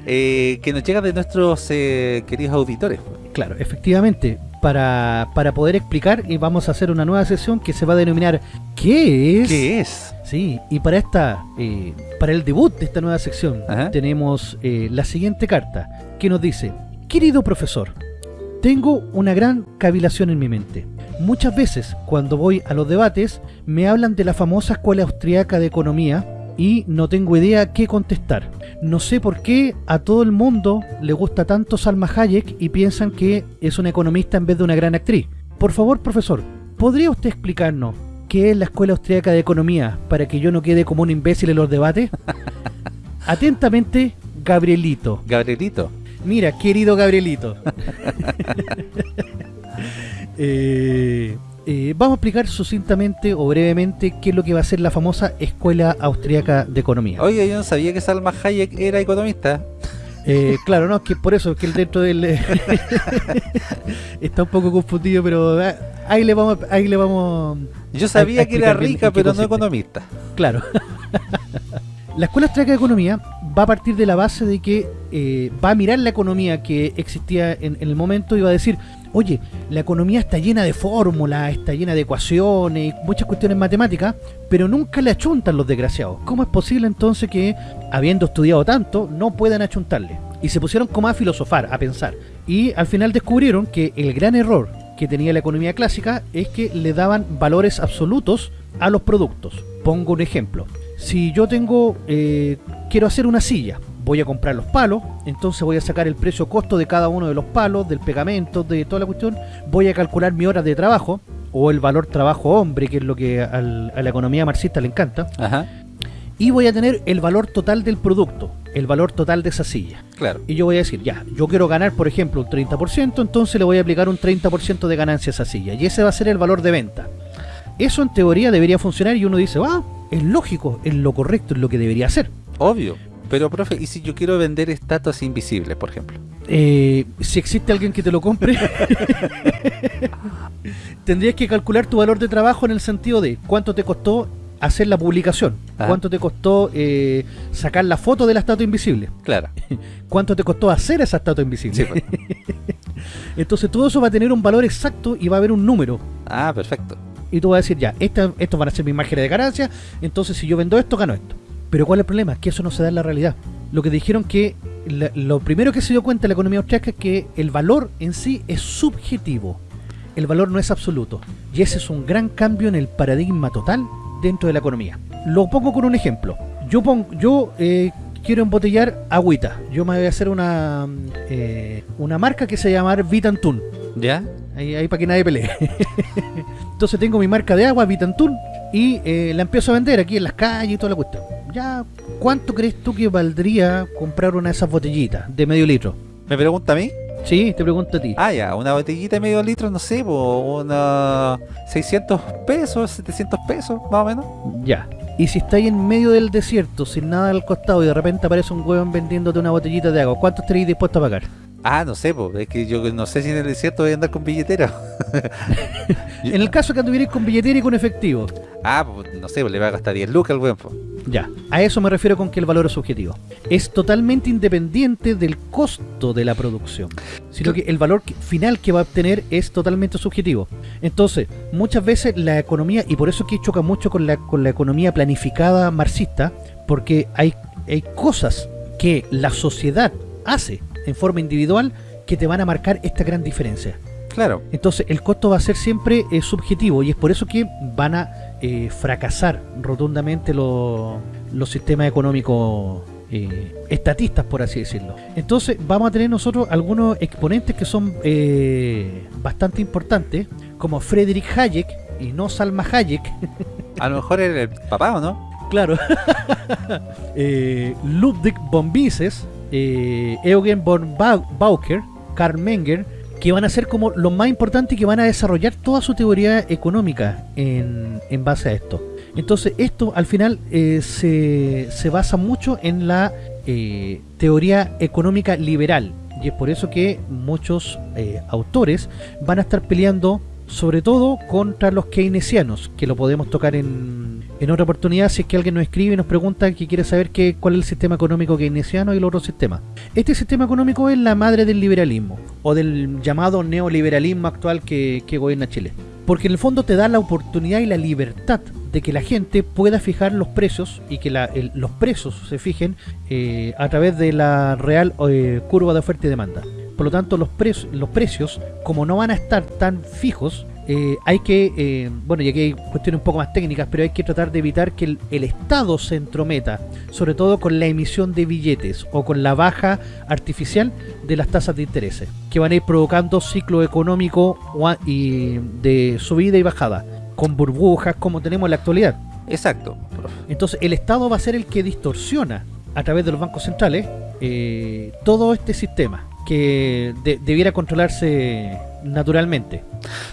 Que nos llegan de nuestros queridos auditores. Claro, efectivamente. Para, para poder explicar, y vamos a hacer una nueva sesión que se va a denominar ¿Qué es? ¿Qué es? Sí, y para esta, eh, para el debut de esta nueva sección, Ajá. tenemos eh, la siguiente carta que nos dice: Querido profesor, tengo una gran cavilación en mi mente. Muchas veces, cuando voy a los debates, me hablan de la famosa Escuela Austriaca de Economía y no tengo idea qué contestar. No sé por qué a todo el mundo le gusta tanto Salma Hayek y piensan que es una economista en vez de una gran actriz. Por favor, profesor, ¿podría usted explicarnos qué es la Escuela Austriaca de Economía para que yo no quede como un imbécil en los debates? Atentamente, Gabrielito. Gabrielito. Mira, querido Gabrielito. Eh, eh, vamos a explicar sucintamente o brevemente qué es lo que va a ser la famosa Escuela Austriaca de Economía. Oiga, yo no sabía que Salma Hayek era economista. Eh, claro, no, es que por eso, que el dentro del... está un poco confundido, pero ah, ahí le vamos... Ahí le vamos Yo sabía a que era rica, pero no economista. Claro. la Escuela Austriaca de Economía va a partir de la base de que eh, va a mirar la economía que existía en, en el momento y va a decir, oye, la economía está llena de fórmulas, está llena de ecuaciones, muchas cuestiones matemáticas, pero nunca le achuntan los desgraciados. ¿Cómo es posible entonces que, habiendo estudiado tanto, no puedan achuntarle? Y se pusieron como a filosofar, a pensar. Y al final descubrieron que el gran error que tenía la economía clásica es que le daban valores absolutos a los productos. Pongo un ejemplo. Si yo tengo, eh, quiero hacer una silla, voy a comprar los palos, entonces voy a sacar el precio costo de cada uno de los palos, del pegamento, de toda la cuestión, voy a calcular mi horas de trabajo, o el valor trabajo hombre, que es lo que a la economía marxista le encanta, y voy a tener el valor total del producto, el valor total de esa silla. Claro. Y yo voy a decir, ya, yo quiero ganar, por ejemplo, un 30%, entonces le voy a aplicar un 30% de ganancia a esa silla, y ese va a ser el valor de venta. Eso en teoría debería funcionar y uno dice, ah, es lógico, es lo correcto, es lo que debería hacer. Obvio. Pero, profe, ¿y si yo quiero vender estatuas invisibles, por ejemplo? Eh, si existe alguien que te lo compre, tendrías que calcular tu valor de trabajo en el sentido de cuánto te costó hacer la publicación, Ah. cuánto te costó eh, sacar la foto de la estatua invisible, Claro. cuánto te costó hacer esa estatua invisible. Sí, pues. Entonces todo eso va a tener un valor exacto y va a haber un número. Ah, perfecto. Y tú vas a decir, ya, esta, estos van a ser mis márgenes de ganancia, entonces si yo vendo esto, gano esto. Pero ¿cuál es el problema? Que eso no se da en la realidad. Lo que dijeron que, la- lo primero que se dio cuenta la economía austriaca es que el valor en sí es subjetivo. El valor no es absoluto. Y ese es un gran cambio en el paradigma total dentro de la economía. Lo pongo con un ejemplo. Yo, pongo, yo eh, quiero embotellar agüita. Yo me voy a hacer una, eh, una marca que se llama Vitantun. ¿Ya? Ahí, ahí para que nadie pelee. Entonces tengo mi marca de agua, Vitantun, y eh, la empiezo a vender aquí en las calles y toda la cuestión. Ya, ¿cuánto crees tú que valdría comprar una de esas botellitas de medio litro? ¿Me pregunta a mí? Sí, te pregunto a ti. Ah, ya, una botellita de medio litro, no sé, po, una 600 pesos, 700 pesos, más o menos. Ya. Y si estáis en medio del desierto, sin nada al costado, y de repente aparece un huevón vendiéndote una botellita de agua, ¿cuánto estaréis dispuesto a pagar? Ah, no sé, po, es que yo no sé si en el desierto voy a andar con billetera. En el caso que anduvierais con billetera y con efectivo. Ah, pues no sé, pues le va a gastar 10 lucas al weón, po. Ya, a eso me refiero con que el valor es subjetivo. Es totalmente independiente del costo de la producción, sino que el valor final que va a obtener es totalmente subjetivo. Entonces, muchas veces la economía, y por eso es que choca mucho con la, con la economía planificada marxista, porque hay, hay cosas que la sociedad hace en forma individual que te van a marcar esta gran diferencia. Claro. Entonces el costo va a ser siempre eh, subjetivo y es por eso que van a eh, fracasar rotundamente los, los sistemas económicos eh, estatistas, por así decirlo. Entonces vamos a tener nosotros algunos exponentes que son bastante importantes, como Friedrich Hayek y no Salma Hayek, A lo mejor era el papá, ¿o no? claro, Ludwig von Mises, eh, Eugen von Bau- Bauker, Karl Menger, que van a ser como lo más importante y que van a desarrollar toda su teoría económica en, en base a esto. Entonces esto al final eh, se, se basa mucho en la eh, teoría económica liberal y es por eso que muchos autores van a estar peleando sobre todo contra los keynesianos, que lo podemos tocar en, en otra oportunidad si es que alguien nos escribe y nos pregunta que quiere saber qué, cuál es el sistema económico keynesiano y el otro sistema. Este sistema económico es la madre del liberalismo, o del llamado neoliberalismo actual que, que gobierna Chile. Porque en el fondo te da la oportunidad y la libertad de que la gente pueda fijar los precios y que los precios se fijen eh, a través de la real eh, curva de oferta y demanda. Por lo tanto, los, pre- los precios, como no van a estar tan fijos, eh, hay que, eh, bueno, y aquí hay cuestiones un poco más técnicas, pero hay que tratar de evitar que el, el Estado se entrometa, sobre todo con la emisión de billetes o con la baja artificial de las tasas de interés, que van a ir provocando ciclo económico y de subida y bajada, con burbujas como tenemos en la actualidad. Exacto. Entonces el Estado va a ser el que distorsiona a través de los bancos centrales eh, todo este sistema que de- debiera controlarse naturalmente.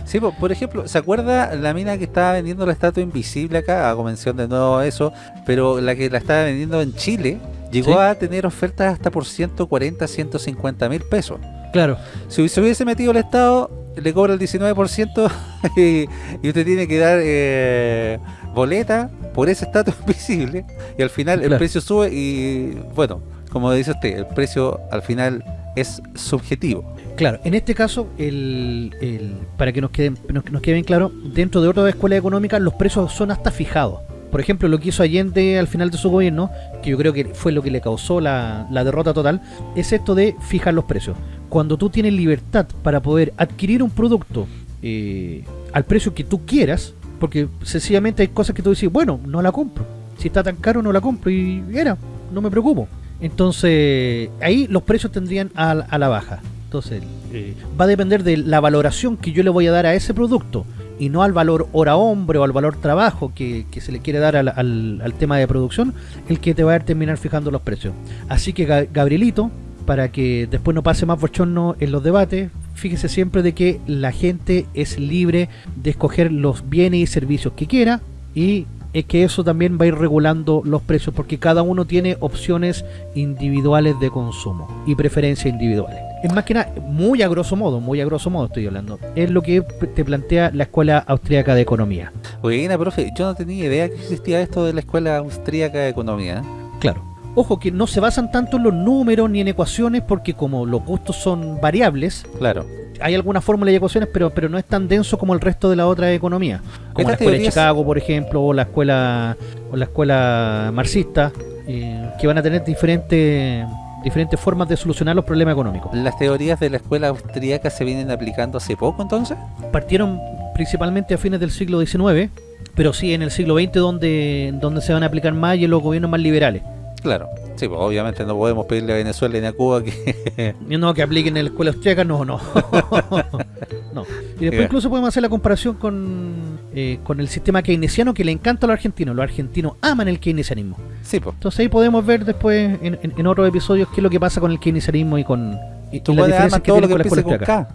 Sí, po, por ejemplo, ¿se acuerda la mina que estaba vendiendo la estatua invisible acá? Hago mención de nuevo a eso, pero la que la estaba vendiendo en Chile llegó Sí. a tener ofertas hasta por 140, 150 mil pesos. Claro, Si se hubiese metido el Estado, le cobra el 19% y, y usted tiene que dar eh, boleta por esa estatua invisible y al final el precio sube y bueno, como dice usted, el precio al final es subjetivo. Claro, en este caso, el, el- para que nos quede, nos, quede bien claro, dentro de otras escuelas económicas los precios son hasta fijados. Por ejemplo, lo que hizo Allende al final de su gobierno, que yo creo que fue lo que le causó la, la derrota total, es esto de fijar los precios. Cuando tú tienes libertad para poder adquirir un producto eh, al precio que tú quieras, porque sencillamente hay cosas que tú dices, bueno, no la compro. Si está tan caro, no la compro y era, no me preocupo. Entonces, ahí los precios tendrían a, a la baja. Entonces, eh, va a depender de la valoración que yo le voy a dar a ese producto y no al valor hora hombre o al valor trabajo que, que se le quiere dar al, al- al tema de producción, el que te va a terminar fijando los precios. Así que, Ga- Gabrielito, para que después no pase más bochorno en los debates, fíjese siempre de que la gente es libre de escoger los bienes y servicios que quiera y es que eso también va a ir regulando los precios porque cada uno tiene opciones individuales de consumo y preferencias individuales. Es más que nada, muy a grosso modo, muy a grosso modo estoy hablando, es lo que te plantea la Escuela Austríaca de Economía. Buena, profe, yo no tenía idea que existía esto de la Escuela Austríaca de Economía. Claro. Ojo que no se basan tanto en los números ni en ecuaciones porque como los gustos son variables, Claro. Hay algunas fórmulas y ecuaciones, pero, pero no es tan denso como el resto de la otra economía. Como la escuela de Chicago, por ejemplo, o la escuela o la escuela marxista, eh, que van a tener diferentes diferentes formas de solucionar los problemas económicos. ¿Las teorías de la Escuela Austríaca se vienen aplicando hace poco entonces? Partieron principalmente a fines del siglo XIX, pero sí en el siglo XX donde, donde se van a aplicar más y en los gobiernos más liberales. Claro. Sí, pues obviamente no podemos pedirle a Venezuela ni a Cuba que... No, que apliquen en la escuela austríaca, no, no. no. Y después Ya. incluso podemos hacer la comparación con, eh, con el sistema keynesiano que le encanta a los argentinos. Los argentinos aman el keynesianismo. sí, pues. Entonces ahí podemos ver después en, en- en otros episodios qué es lo que pasa con el keynesianismo y con y, Tú y las puedes diferencias amar que todo lo que con con. K.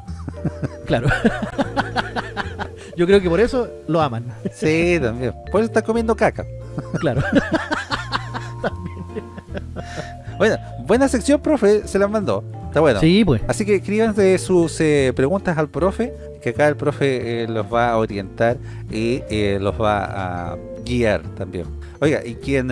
Claro. Yo creo que por eso lo aman. Sí, también. Por eso está comiendo caca. Claro. Bueno, buena sección, profe, se la mandó. Está bueno. Sí, pues. Así que escríbanse sus eh, preguntas al profe, que acá el profe eh, los va a orientar y eh, los va a guiar también. Oiga, y quien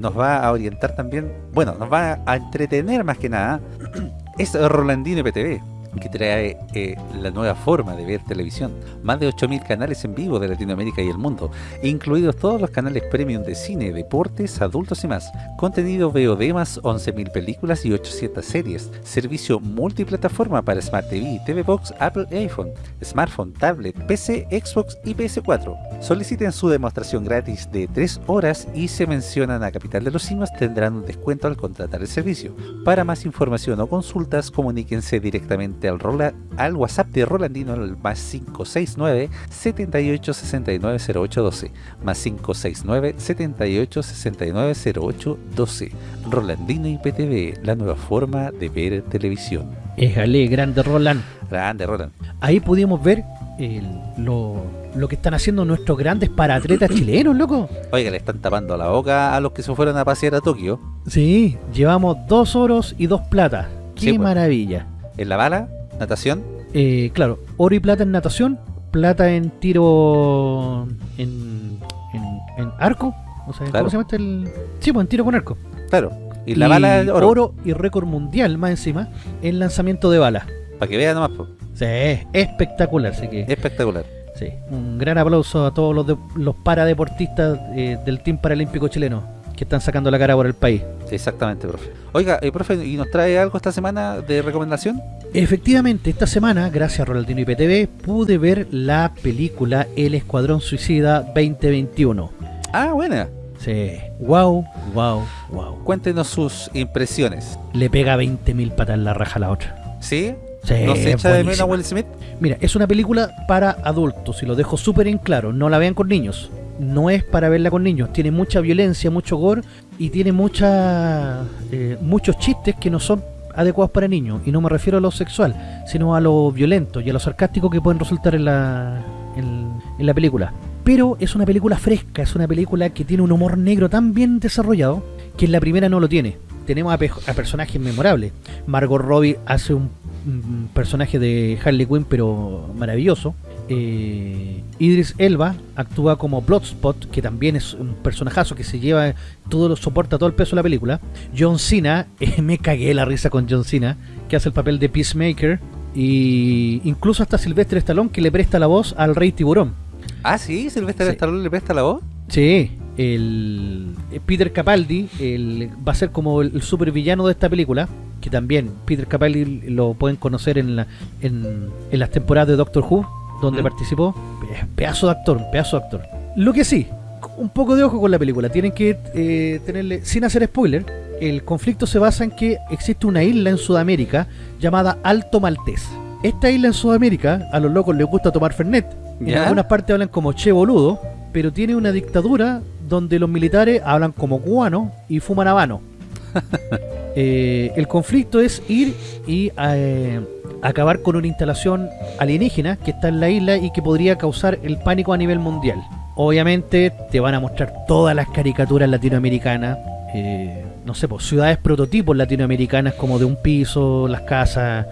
nos va a orientar también, bueno, nos va a entretener más que nada, es Rolandino IPTV, que trae eh, la nueva forma de ver televisión. Más de 8.000 canales en vivo de Latinoamérica y el mundo, incluidos todos los canales premium de cine, deportes, adultos y más. Contenido VOD más 11.000 películas y 800 series. Servicio multiplataforma para Smart TV, TV Box, Apple iPhone, smartphone, tablet, PC, Xbox y PS4. Soliciten su demostración gratis de 3 horas y se mencionan a Capital de los Simios tendrán un descuento al contratar el servicio. Para más información o consultas, comuníquense directamente al, Rola- al WhatsApp de Rolandino al más 569 78 69 08 12 más 569 78 69 08 12 Rolandino IPTV, la nueva forma de ver televisión. Éjale, grande Roland. Grande, Roland. Ahí pudimos ver el- lo, lo que están haciendo nuestros grandes paratletas chilenos, loco. Oiga, le están tapando la boca a los que se fueron a pasear a Tokio. Sí, llevamos dos oros y dos platas. Qué Sí, pues. maravilla. En la bala, natación, Eh, claro, oro y plata en natación, plata en tiro en, en, en arco. O sea, Claro. ¿cómo se llama este el...? Sí, pues en tiro con arco. claro. Y la bala, oro. oro y récord mundial más encima en lanzamiento de balas. Para que vean nomás, po. Sí, espectacular. Así que, espectacular. Sí, un gran aplauso a todos los, de- los paradeportistas eh, del Team Paralímpico chileno que están sacando la cara por el país. Exactamente, profe. Oiga, eh, profe, ¿y nos trae algo esta semana de recomendación? Efectivamente, esta semana, gracias a Rolandino IPTV, pude ver la película El Escuadrón Suicida 2021. Ah, buena. Sí, wow, wow, wow. Cuéntenos sus impresiones. Le pega 20.000 patas en la raja a la otra. ¿Sí? Sí, ¿No se echa de menos a. Will Smith? Mira, es una película para adultos y lo dejo súper en claro. No la vean con niños. No es para verla con niños. Tiene mucha violencia, mucho gore y tiene mucha, eh, muchos chistes que no son adecuados para niños. Y no me refiero a lo sexual, sino a lo violento y a lo sarcástico que pueden resultar en la, en, en la película. Pero es una película fresca, es una película que tiene un humor negro tan bien desarrollado que en la primera no lo tiene. Tenemos a, a personajes memorables. Margot Robbie hace un, un personaje de Harley Quinn, pero maravilloso. Eh, Idris Elba actúa como Bloodspot, que también es un personajazo que se lleva todo lo soporta todo el peso de la película. John Cena, eh, me cagué la risa con John Cena, que hace el papel de Peacemaker. Y incluso hasta Sylvester Stallone que le presta la voz al Rey Tiburón. Ah, sí, Sylvester Sí. Stallone le presta la voz. Sí, el eh, Peter Capaldi el, va a ser como el, el supervillano de esta película, que también Peter Capaldi lo pueden conocer en, la, en, en las temporadas de Doctor Who, donde Mm. participó. Pe- Pedazo de actor, un pedazo de actor. Lo que sí, un poco de ojo con la película, tienen que eh, tenerle, sin hacer spoiler, el conflicto se basa en que existe una isla en Sudamérica llamada Alto Maltés. Esta isla en Sudamérica, a los locos les gusta tomar Fernet. En ¿Ya? algunas partes hablan como che boludo, pero tiene una dictadura donde los militares hablan como cubano y fuman habano. Eh, el conflicto es ir y eh, acabar con una instalación alienígena que está en la isla y que podría causar el pánico a nivel mundial. Obviamente te van a mostrar todas las caricaturas latinoamericanas, eh, no sé, pues ciudades prototipos latinoamericanas como de un piso, las casas,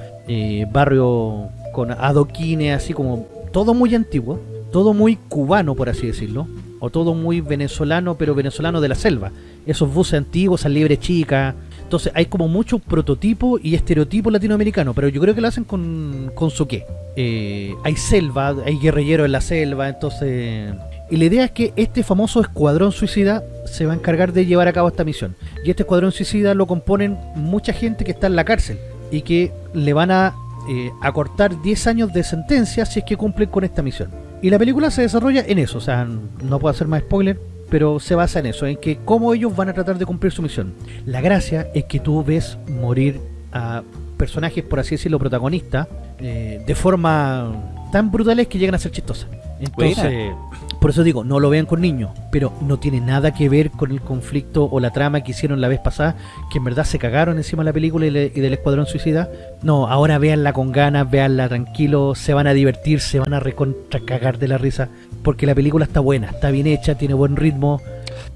barrio con adoquines, así como todo muy antiguo, todo muy cubano por así decirlo, o todo muy venezolano, pero venezolano de la selva. Esos buses antiguos, esas liebres chicas. Entonces hay como mucho prototipo y estereotipo latinoamericano, pero yo creo que lo hacen con, con su qué. Eh, hay selva, hay guerrilleros en la selva, entonces... Y la idea es que este famoso escuadrón suicida se va a encargar de llevar a cabo esta misión. Y este escuadrón suicida lo componen mucha gente que está en la cárcel y que le van a eh, acortar 10 años de sentencia si es que cumplen con esta misión. Y la película se desarrolla en eso, o sea, no puedo hacer más spoiler, pero se basa en eso, en que cómo ellos van a tratar de cumplir su misión. La gracia es que tú ves morir a personajes, por así decirlo, protagonistas, eh, de forma tan brutales que llegan a ser chistosas. Entonces, por eso digo, no lo vean con niños, pero no tiene nada que ver con el conflicto o la trama que hicieron la vez pasada, que en verdad se cagaron encima de la película y, le- y del Escuadrón Suicida. No, ahora véanla con ganas, véanla tranquilo, se van a divertir, se van a recontra cagar de la risa, porque la película está buena, está bien hecha, tiene buen ritmo.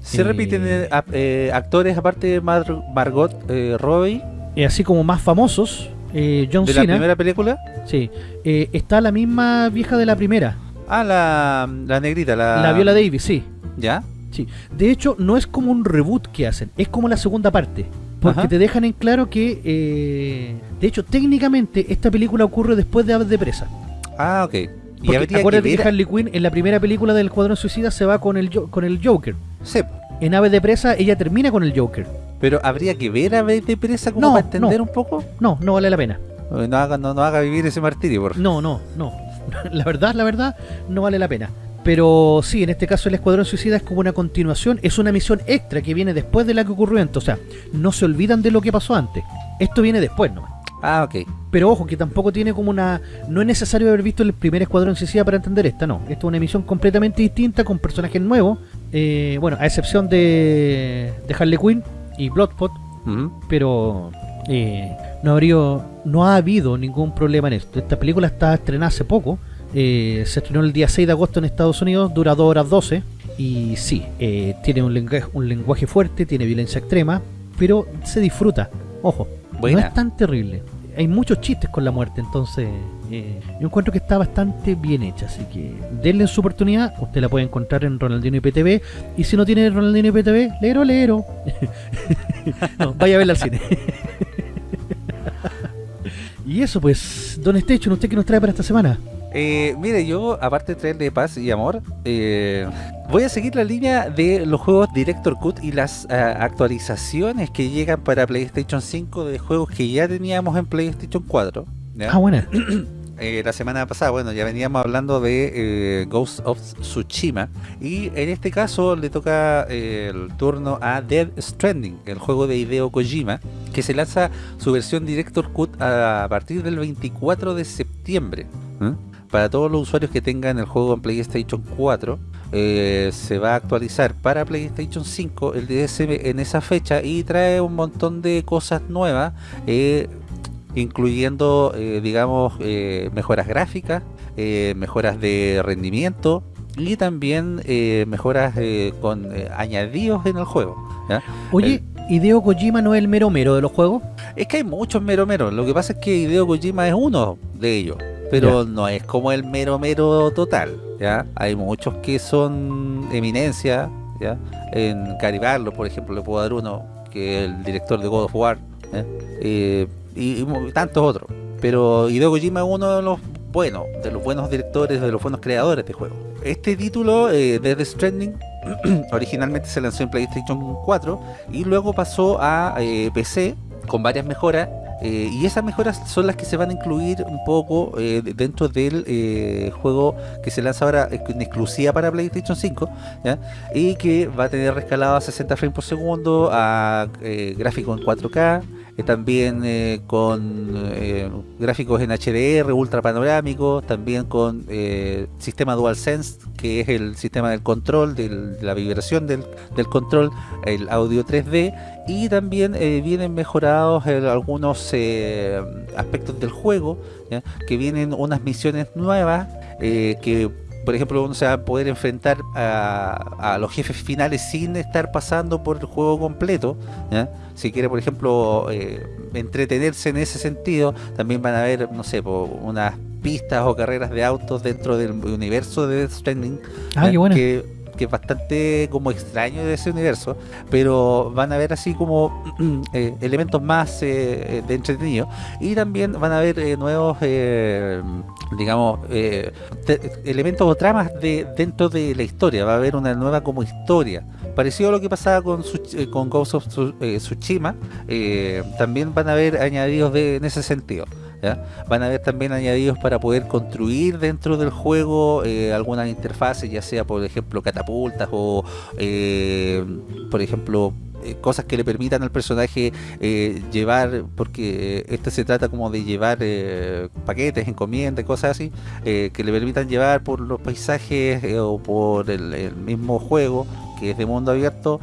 Se Eh, repiten eh, eh, actores aparte de Mar- Margot eh, Robbie Y así como más famosos, eh, John de la Cena, primera película. sí, eh, está la misma vieja de la primera, Ah, la, la negrita, la... la Viola Davis, sí. ¿Ya? Sí, de hecho no es como un reboot que hacen, es como la segunda parte. Porque Ajá. te dejan en claro que, eh, de hecho, técnicamente esta película ocurre después de Aves de Presa. Ah, ok. Y Porque habría que acuérdate que, ver... Harley Quinn en la primera película del Escuadrón Suicida se va con el, con el Joker. Sí, En Aves de Presa ella termina con el Joker. pero habría que ver a vez de presa como No, para entender no. un poco. No, no vale la pena. No haga, no, no haga vivir ese martirio, por No, no, no. La verdad, la verdad, no vale la pena. Pero sí, en este caso el Escuadrón Suicida es como una continuación, es una misión extra que viene después de la que ocurrió antes. O sea, no se olvidan de lo que pasó antes. Esto viene después nomás. Ah, ok. Pero ojo, que tampoco tiene como una... No es necesario haber visto el primer Escuadrón Suicida para entender esta, no. Esta es una emisión completamente distinta, con personajes nuevos. eh, bueno, a excepción de, de Harley Quinn y Bloodspot, Ujú. pero eh, no, habría, no ha habido ningún problema en esto. Esta película está estrenada hace poco. eh, se estrenó el día 6 de agosto en Estados Unidos, dura 2 horas 12. Y sí, eh, tiene un lenguaje, un lenguaje fuerte, tiene violencia extrema, pero se disfruta. Ojo, Buena. no es tan terrible. Hay muchos chistes con la muerte, entonces eh, yo encuentro que está bastante bien hecha. Así que denle su oportunidad. Usted la puede encontrar en Ronaldinho IPTV. Y si no tiene Ronaldinho IPTV, lero, lero. no, vaya a verla al cine. y eso, pues, Don Station, ¿usted qué nos trae para esta semana? Eh, mire, yo, aparte de traerle paz y amor, eh, voy a seguir la línea de los juegos Director Cut y las ah, actualizaciones que llegan para PlayStation 5 de juegos que ya teníamos en PlayStation 4. ¿ya? Ah, buena. Eh, la semana pasada, bueno, ya veníamos hablando de eh, Ghost of Tsushima y en este caso le toca eh, el turno a Dead Stranding, el juego de Hideo Kojima, que se lanza su versión Director Cut a partir del 24 de septiembre. ¿eh? Para todos los usuarios que tengan el juego en PlayStation 4, eh, se va a actualizar para PlayStation 5 el DSM en esa fecha y trae un montón de cosas nuevas. Incluyendo, eh, digamos, eh, mejoras gráficas, eh, mejoras de rendimiento y también mejoras con añadidos en el juego. ¿ya? Oye, ¿Hideo Kojima no es el mero mero de los juegos? Es que hay muchos mero mero, lo que pasa es que Hideo Kojima es uno de ellos. pero no es como el mero mero total, ¿ya? Hay muchos que son eminencia, ¿ya? En Caribarlo, por ejemplo, le puedo dar uno, que es el director de God of War, eh, y, tantos otros. Pero Hideo Kojima es uno de los buenos, de los buenos directores, de los buenos creadores de juegos. Este título, eh, The Stranding, originalmente se lanzó en PlayStation 4 y luego pasó a eh, PC con varias mejoras eh, y esas mejoras son las que se van a incluir un poco eh, dentro del juego que se lanza ahora en exclusiva para PlayStation 5 ¿ya? y que va a tener rescalado a 60 frames por segundo, a gráfico en 4K, también eh, con eh, gráficos en HDR, ultra panorámicos, también con eh, sistema DualSense, que es el sistema del control, de la vibración del, del control, el audio 3D, y también vienen mejorados algunos aspectos del juego, que vienen unas misiones nuevas que por ejemplo, uno se va a poder enfrentar a, los jefes finales sin estar pasando por el juego completo. Si quiere, por ejemplo, eh, entretenerse en ese sentido, también van a haber, no sé, unas pistas o carreras de autos dentro del universo de Death Stranding. Ah, qué bueno. Que, que es bastante como extraño de ese universo, pero van a ver así como eh, elementos más eh, de entretenido y también van a ver eh, nuevos, digamos, elementos o tramas de dentro de la historia, va a haber una nueva como historia. Parecido a lo que pasaba con, con Ghost of Tsushima, también van a haber añadidos de, en ese sentido. Van a haber también añadidos para poder construir dentro del juego eh, algunas interfaces, ya sea por ejemplo catapultas o eh, por ejemplo eh, cosas que le permitan al personaje llevar, porque este se trata como de llevar paquetes, encomiendas, cosas así, que le permitan llevar por los paisajes o por el, mismo juego que es de mundo abierto,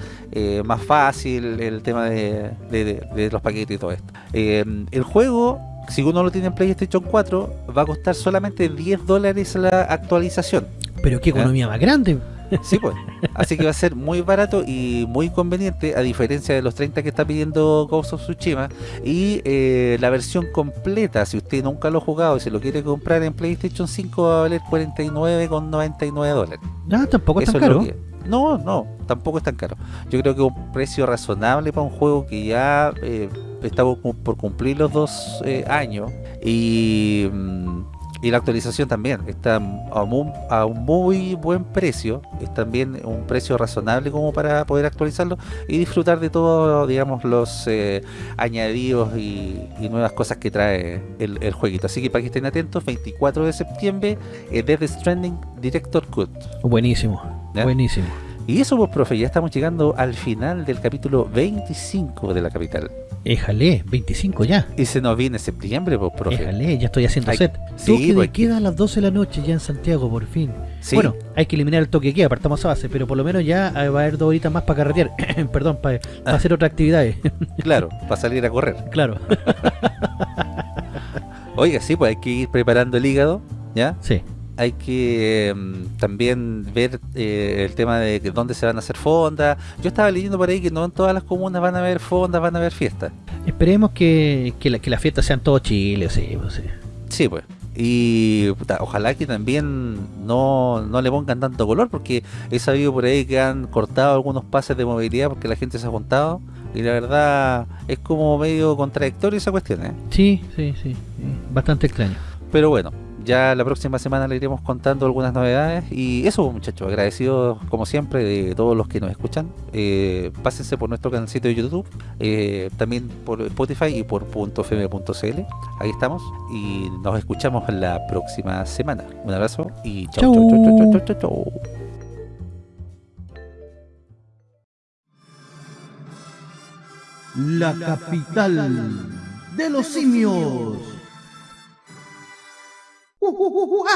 más fácil el tema de, de, los paquetes y todo esto. el juego si uno lo tiene en PlayStation 4, va a costar solamente 10 dólares la actualización. Pero qué economía más grande. Sí, pues. Así que va a ser muy barato y muy conveniente, a diferencia de los 30 que está pidiendo Ghost of Tsushima. Y eh, la versión completa, si usted nunca lo ha jugado y se lo quiere comprar en PlayStation 5, va a valer 49,99 dólares. No, tampoco es tan caro. No, no, tampoco es tan caro. Yo creo que un precio razonable para un juego que ya eh, está por cumplir los dos eh, años y, mm, y, la actualización también está a un, muy buen precio. Es también un precio razonable como para poder actualizarlo y disfrutar de todos, digamos, los eh, añadidos y, nuevas cosas que trae el, el, jueguito. Así que para que estén atentos, 24 de septiembre, Death Stranding Director Cut. Buenísimo. Buenísimo. Y eso pues profe, ya estamos llegando al final del capítulo 25 de la capital. Éjale, 25 ya. Y se nos viene septiembre, pues profe. Éjale, ya estoy haciendo set. Sí, toque pues, queda a las 12 de la noche ya en Santiago, por fin. Bueno, hay que eliminar el toque de queda, apartamos a base, pero por lo menos ya eh, va a haber dos horitas más para carretear. Perdón, para, para hacer otras actividades. claro, para salir a correr. Claro. Oiga, sí, pues hay que ir preparando el hígado, ¿ya? Sí hay que em, también ver eh, el tema de dónde se van a hacer fondas. Yo estaba leyendo por ahí que no en todas las comunas van a haber fondas, van a haber fiestas. Esperemos que, que, las fiestas sean todo Chile, sí, pues, sí. Sí, pues. Y ojalá que también no, no le pongan tanto color, porque he sabido por ahí que han cortado algunos pases de movilidad porque la gente se ha juntado. Y la verdad es como medio contradictorio esa cuestión, ¿eh? Sí, sí, sí. Bastante extraño. Pero bueno, ya la próxima semana le iremos contando algunas novedades y eso muchachos, agradecidos como siempre de todos los que nos escuchan eh, pásense por nuestro canalcito de YouTube eh, también por Spotify y por .fm.cl ahí estamos y nos escuchamos la próxima semana un abrazo y chau chau chau chau chau chau, chau. La capital de los simios. 우와!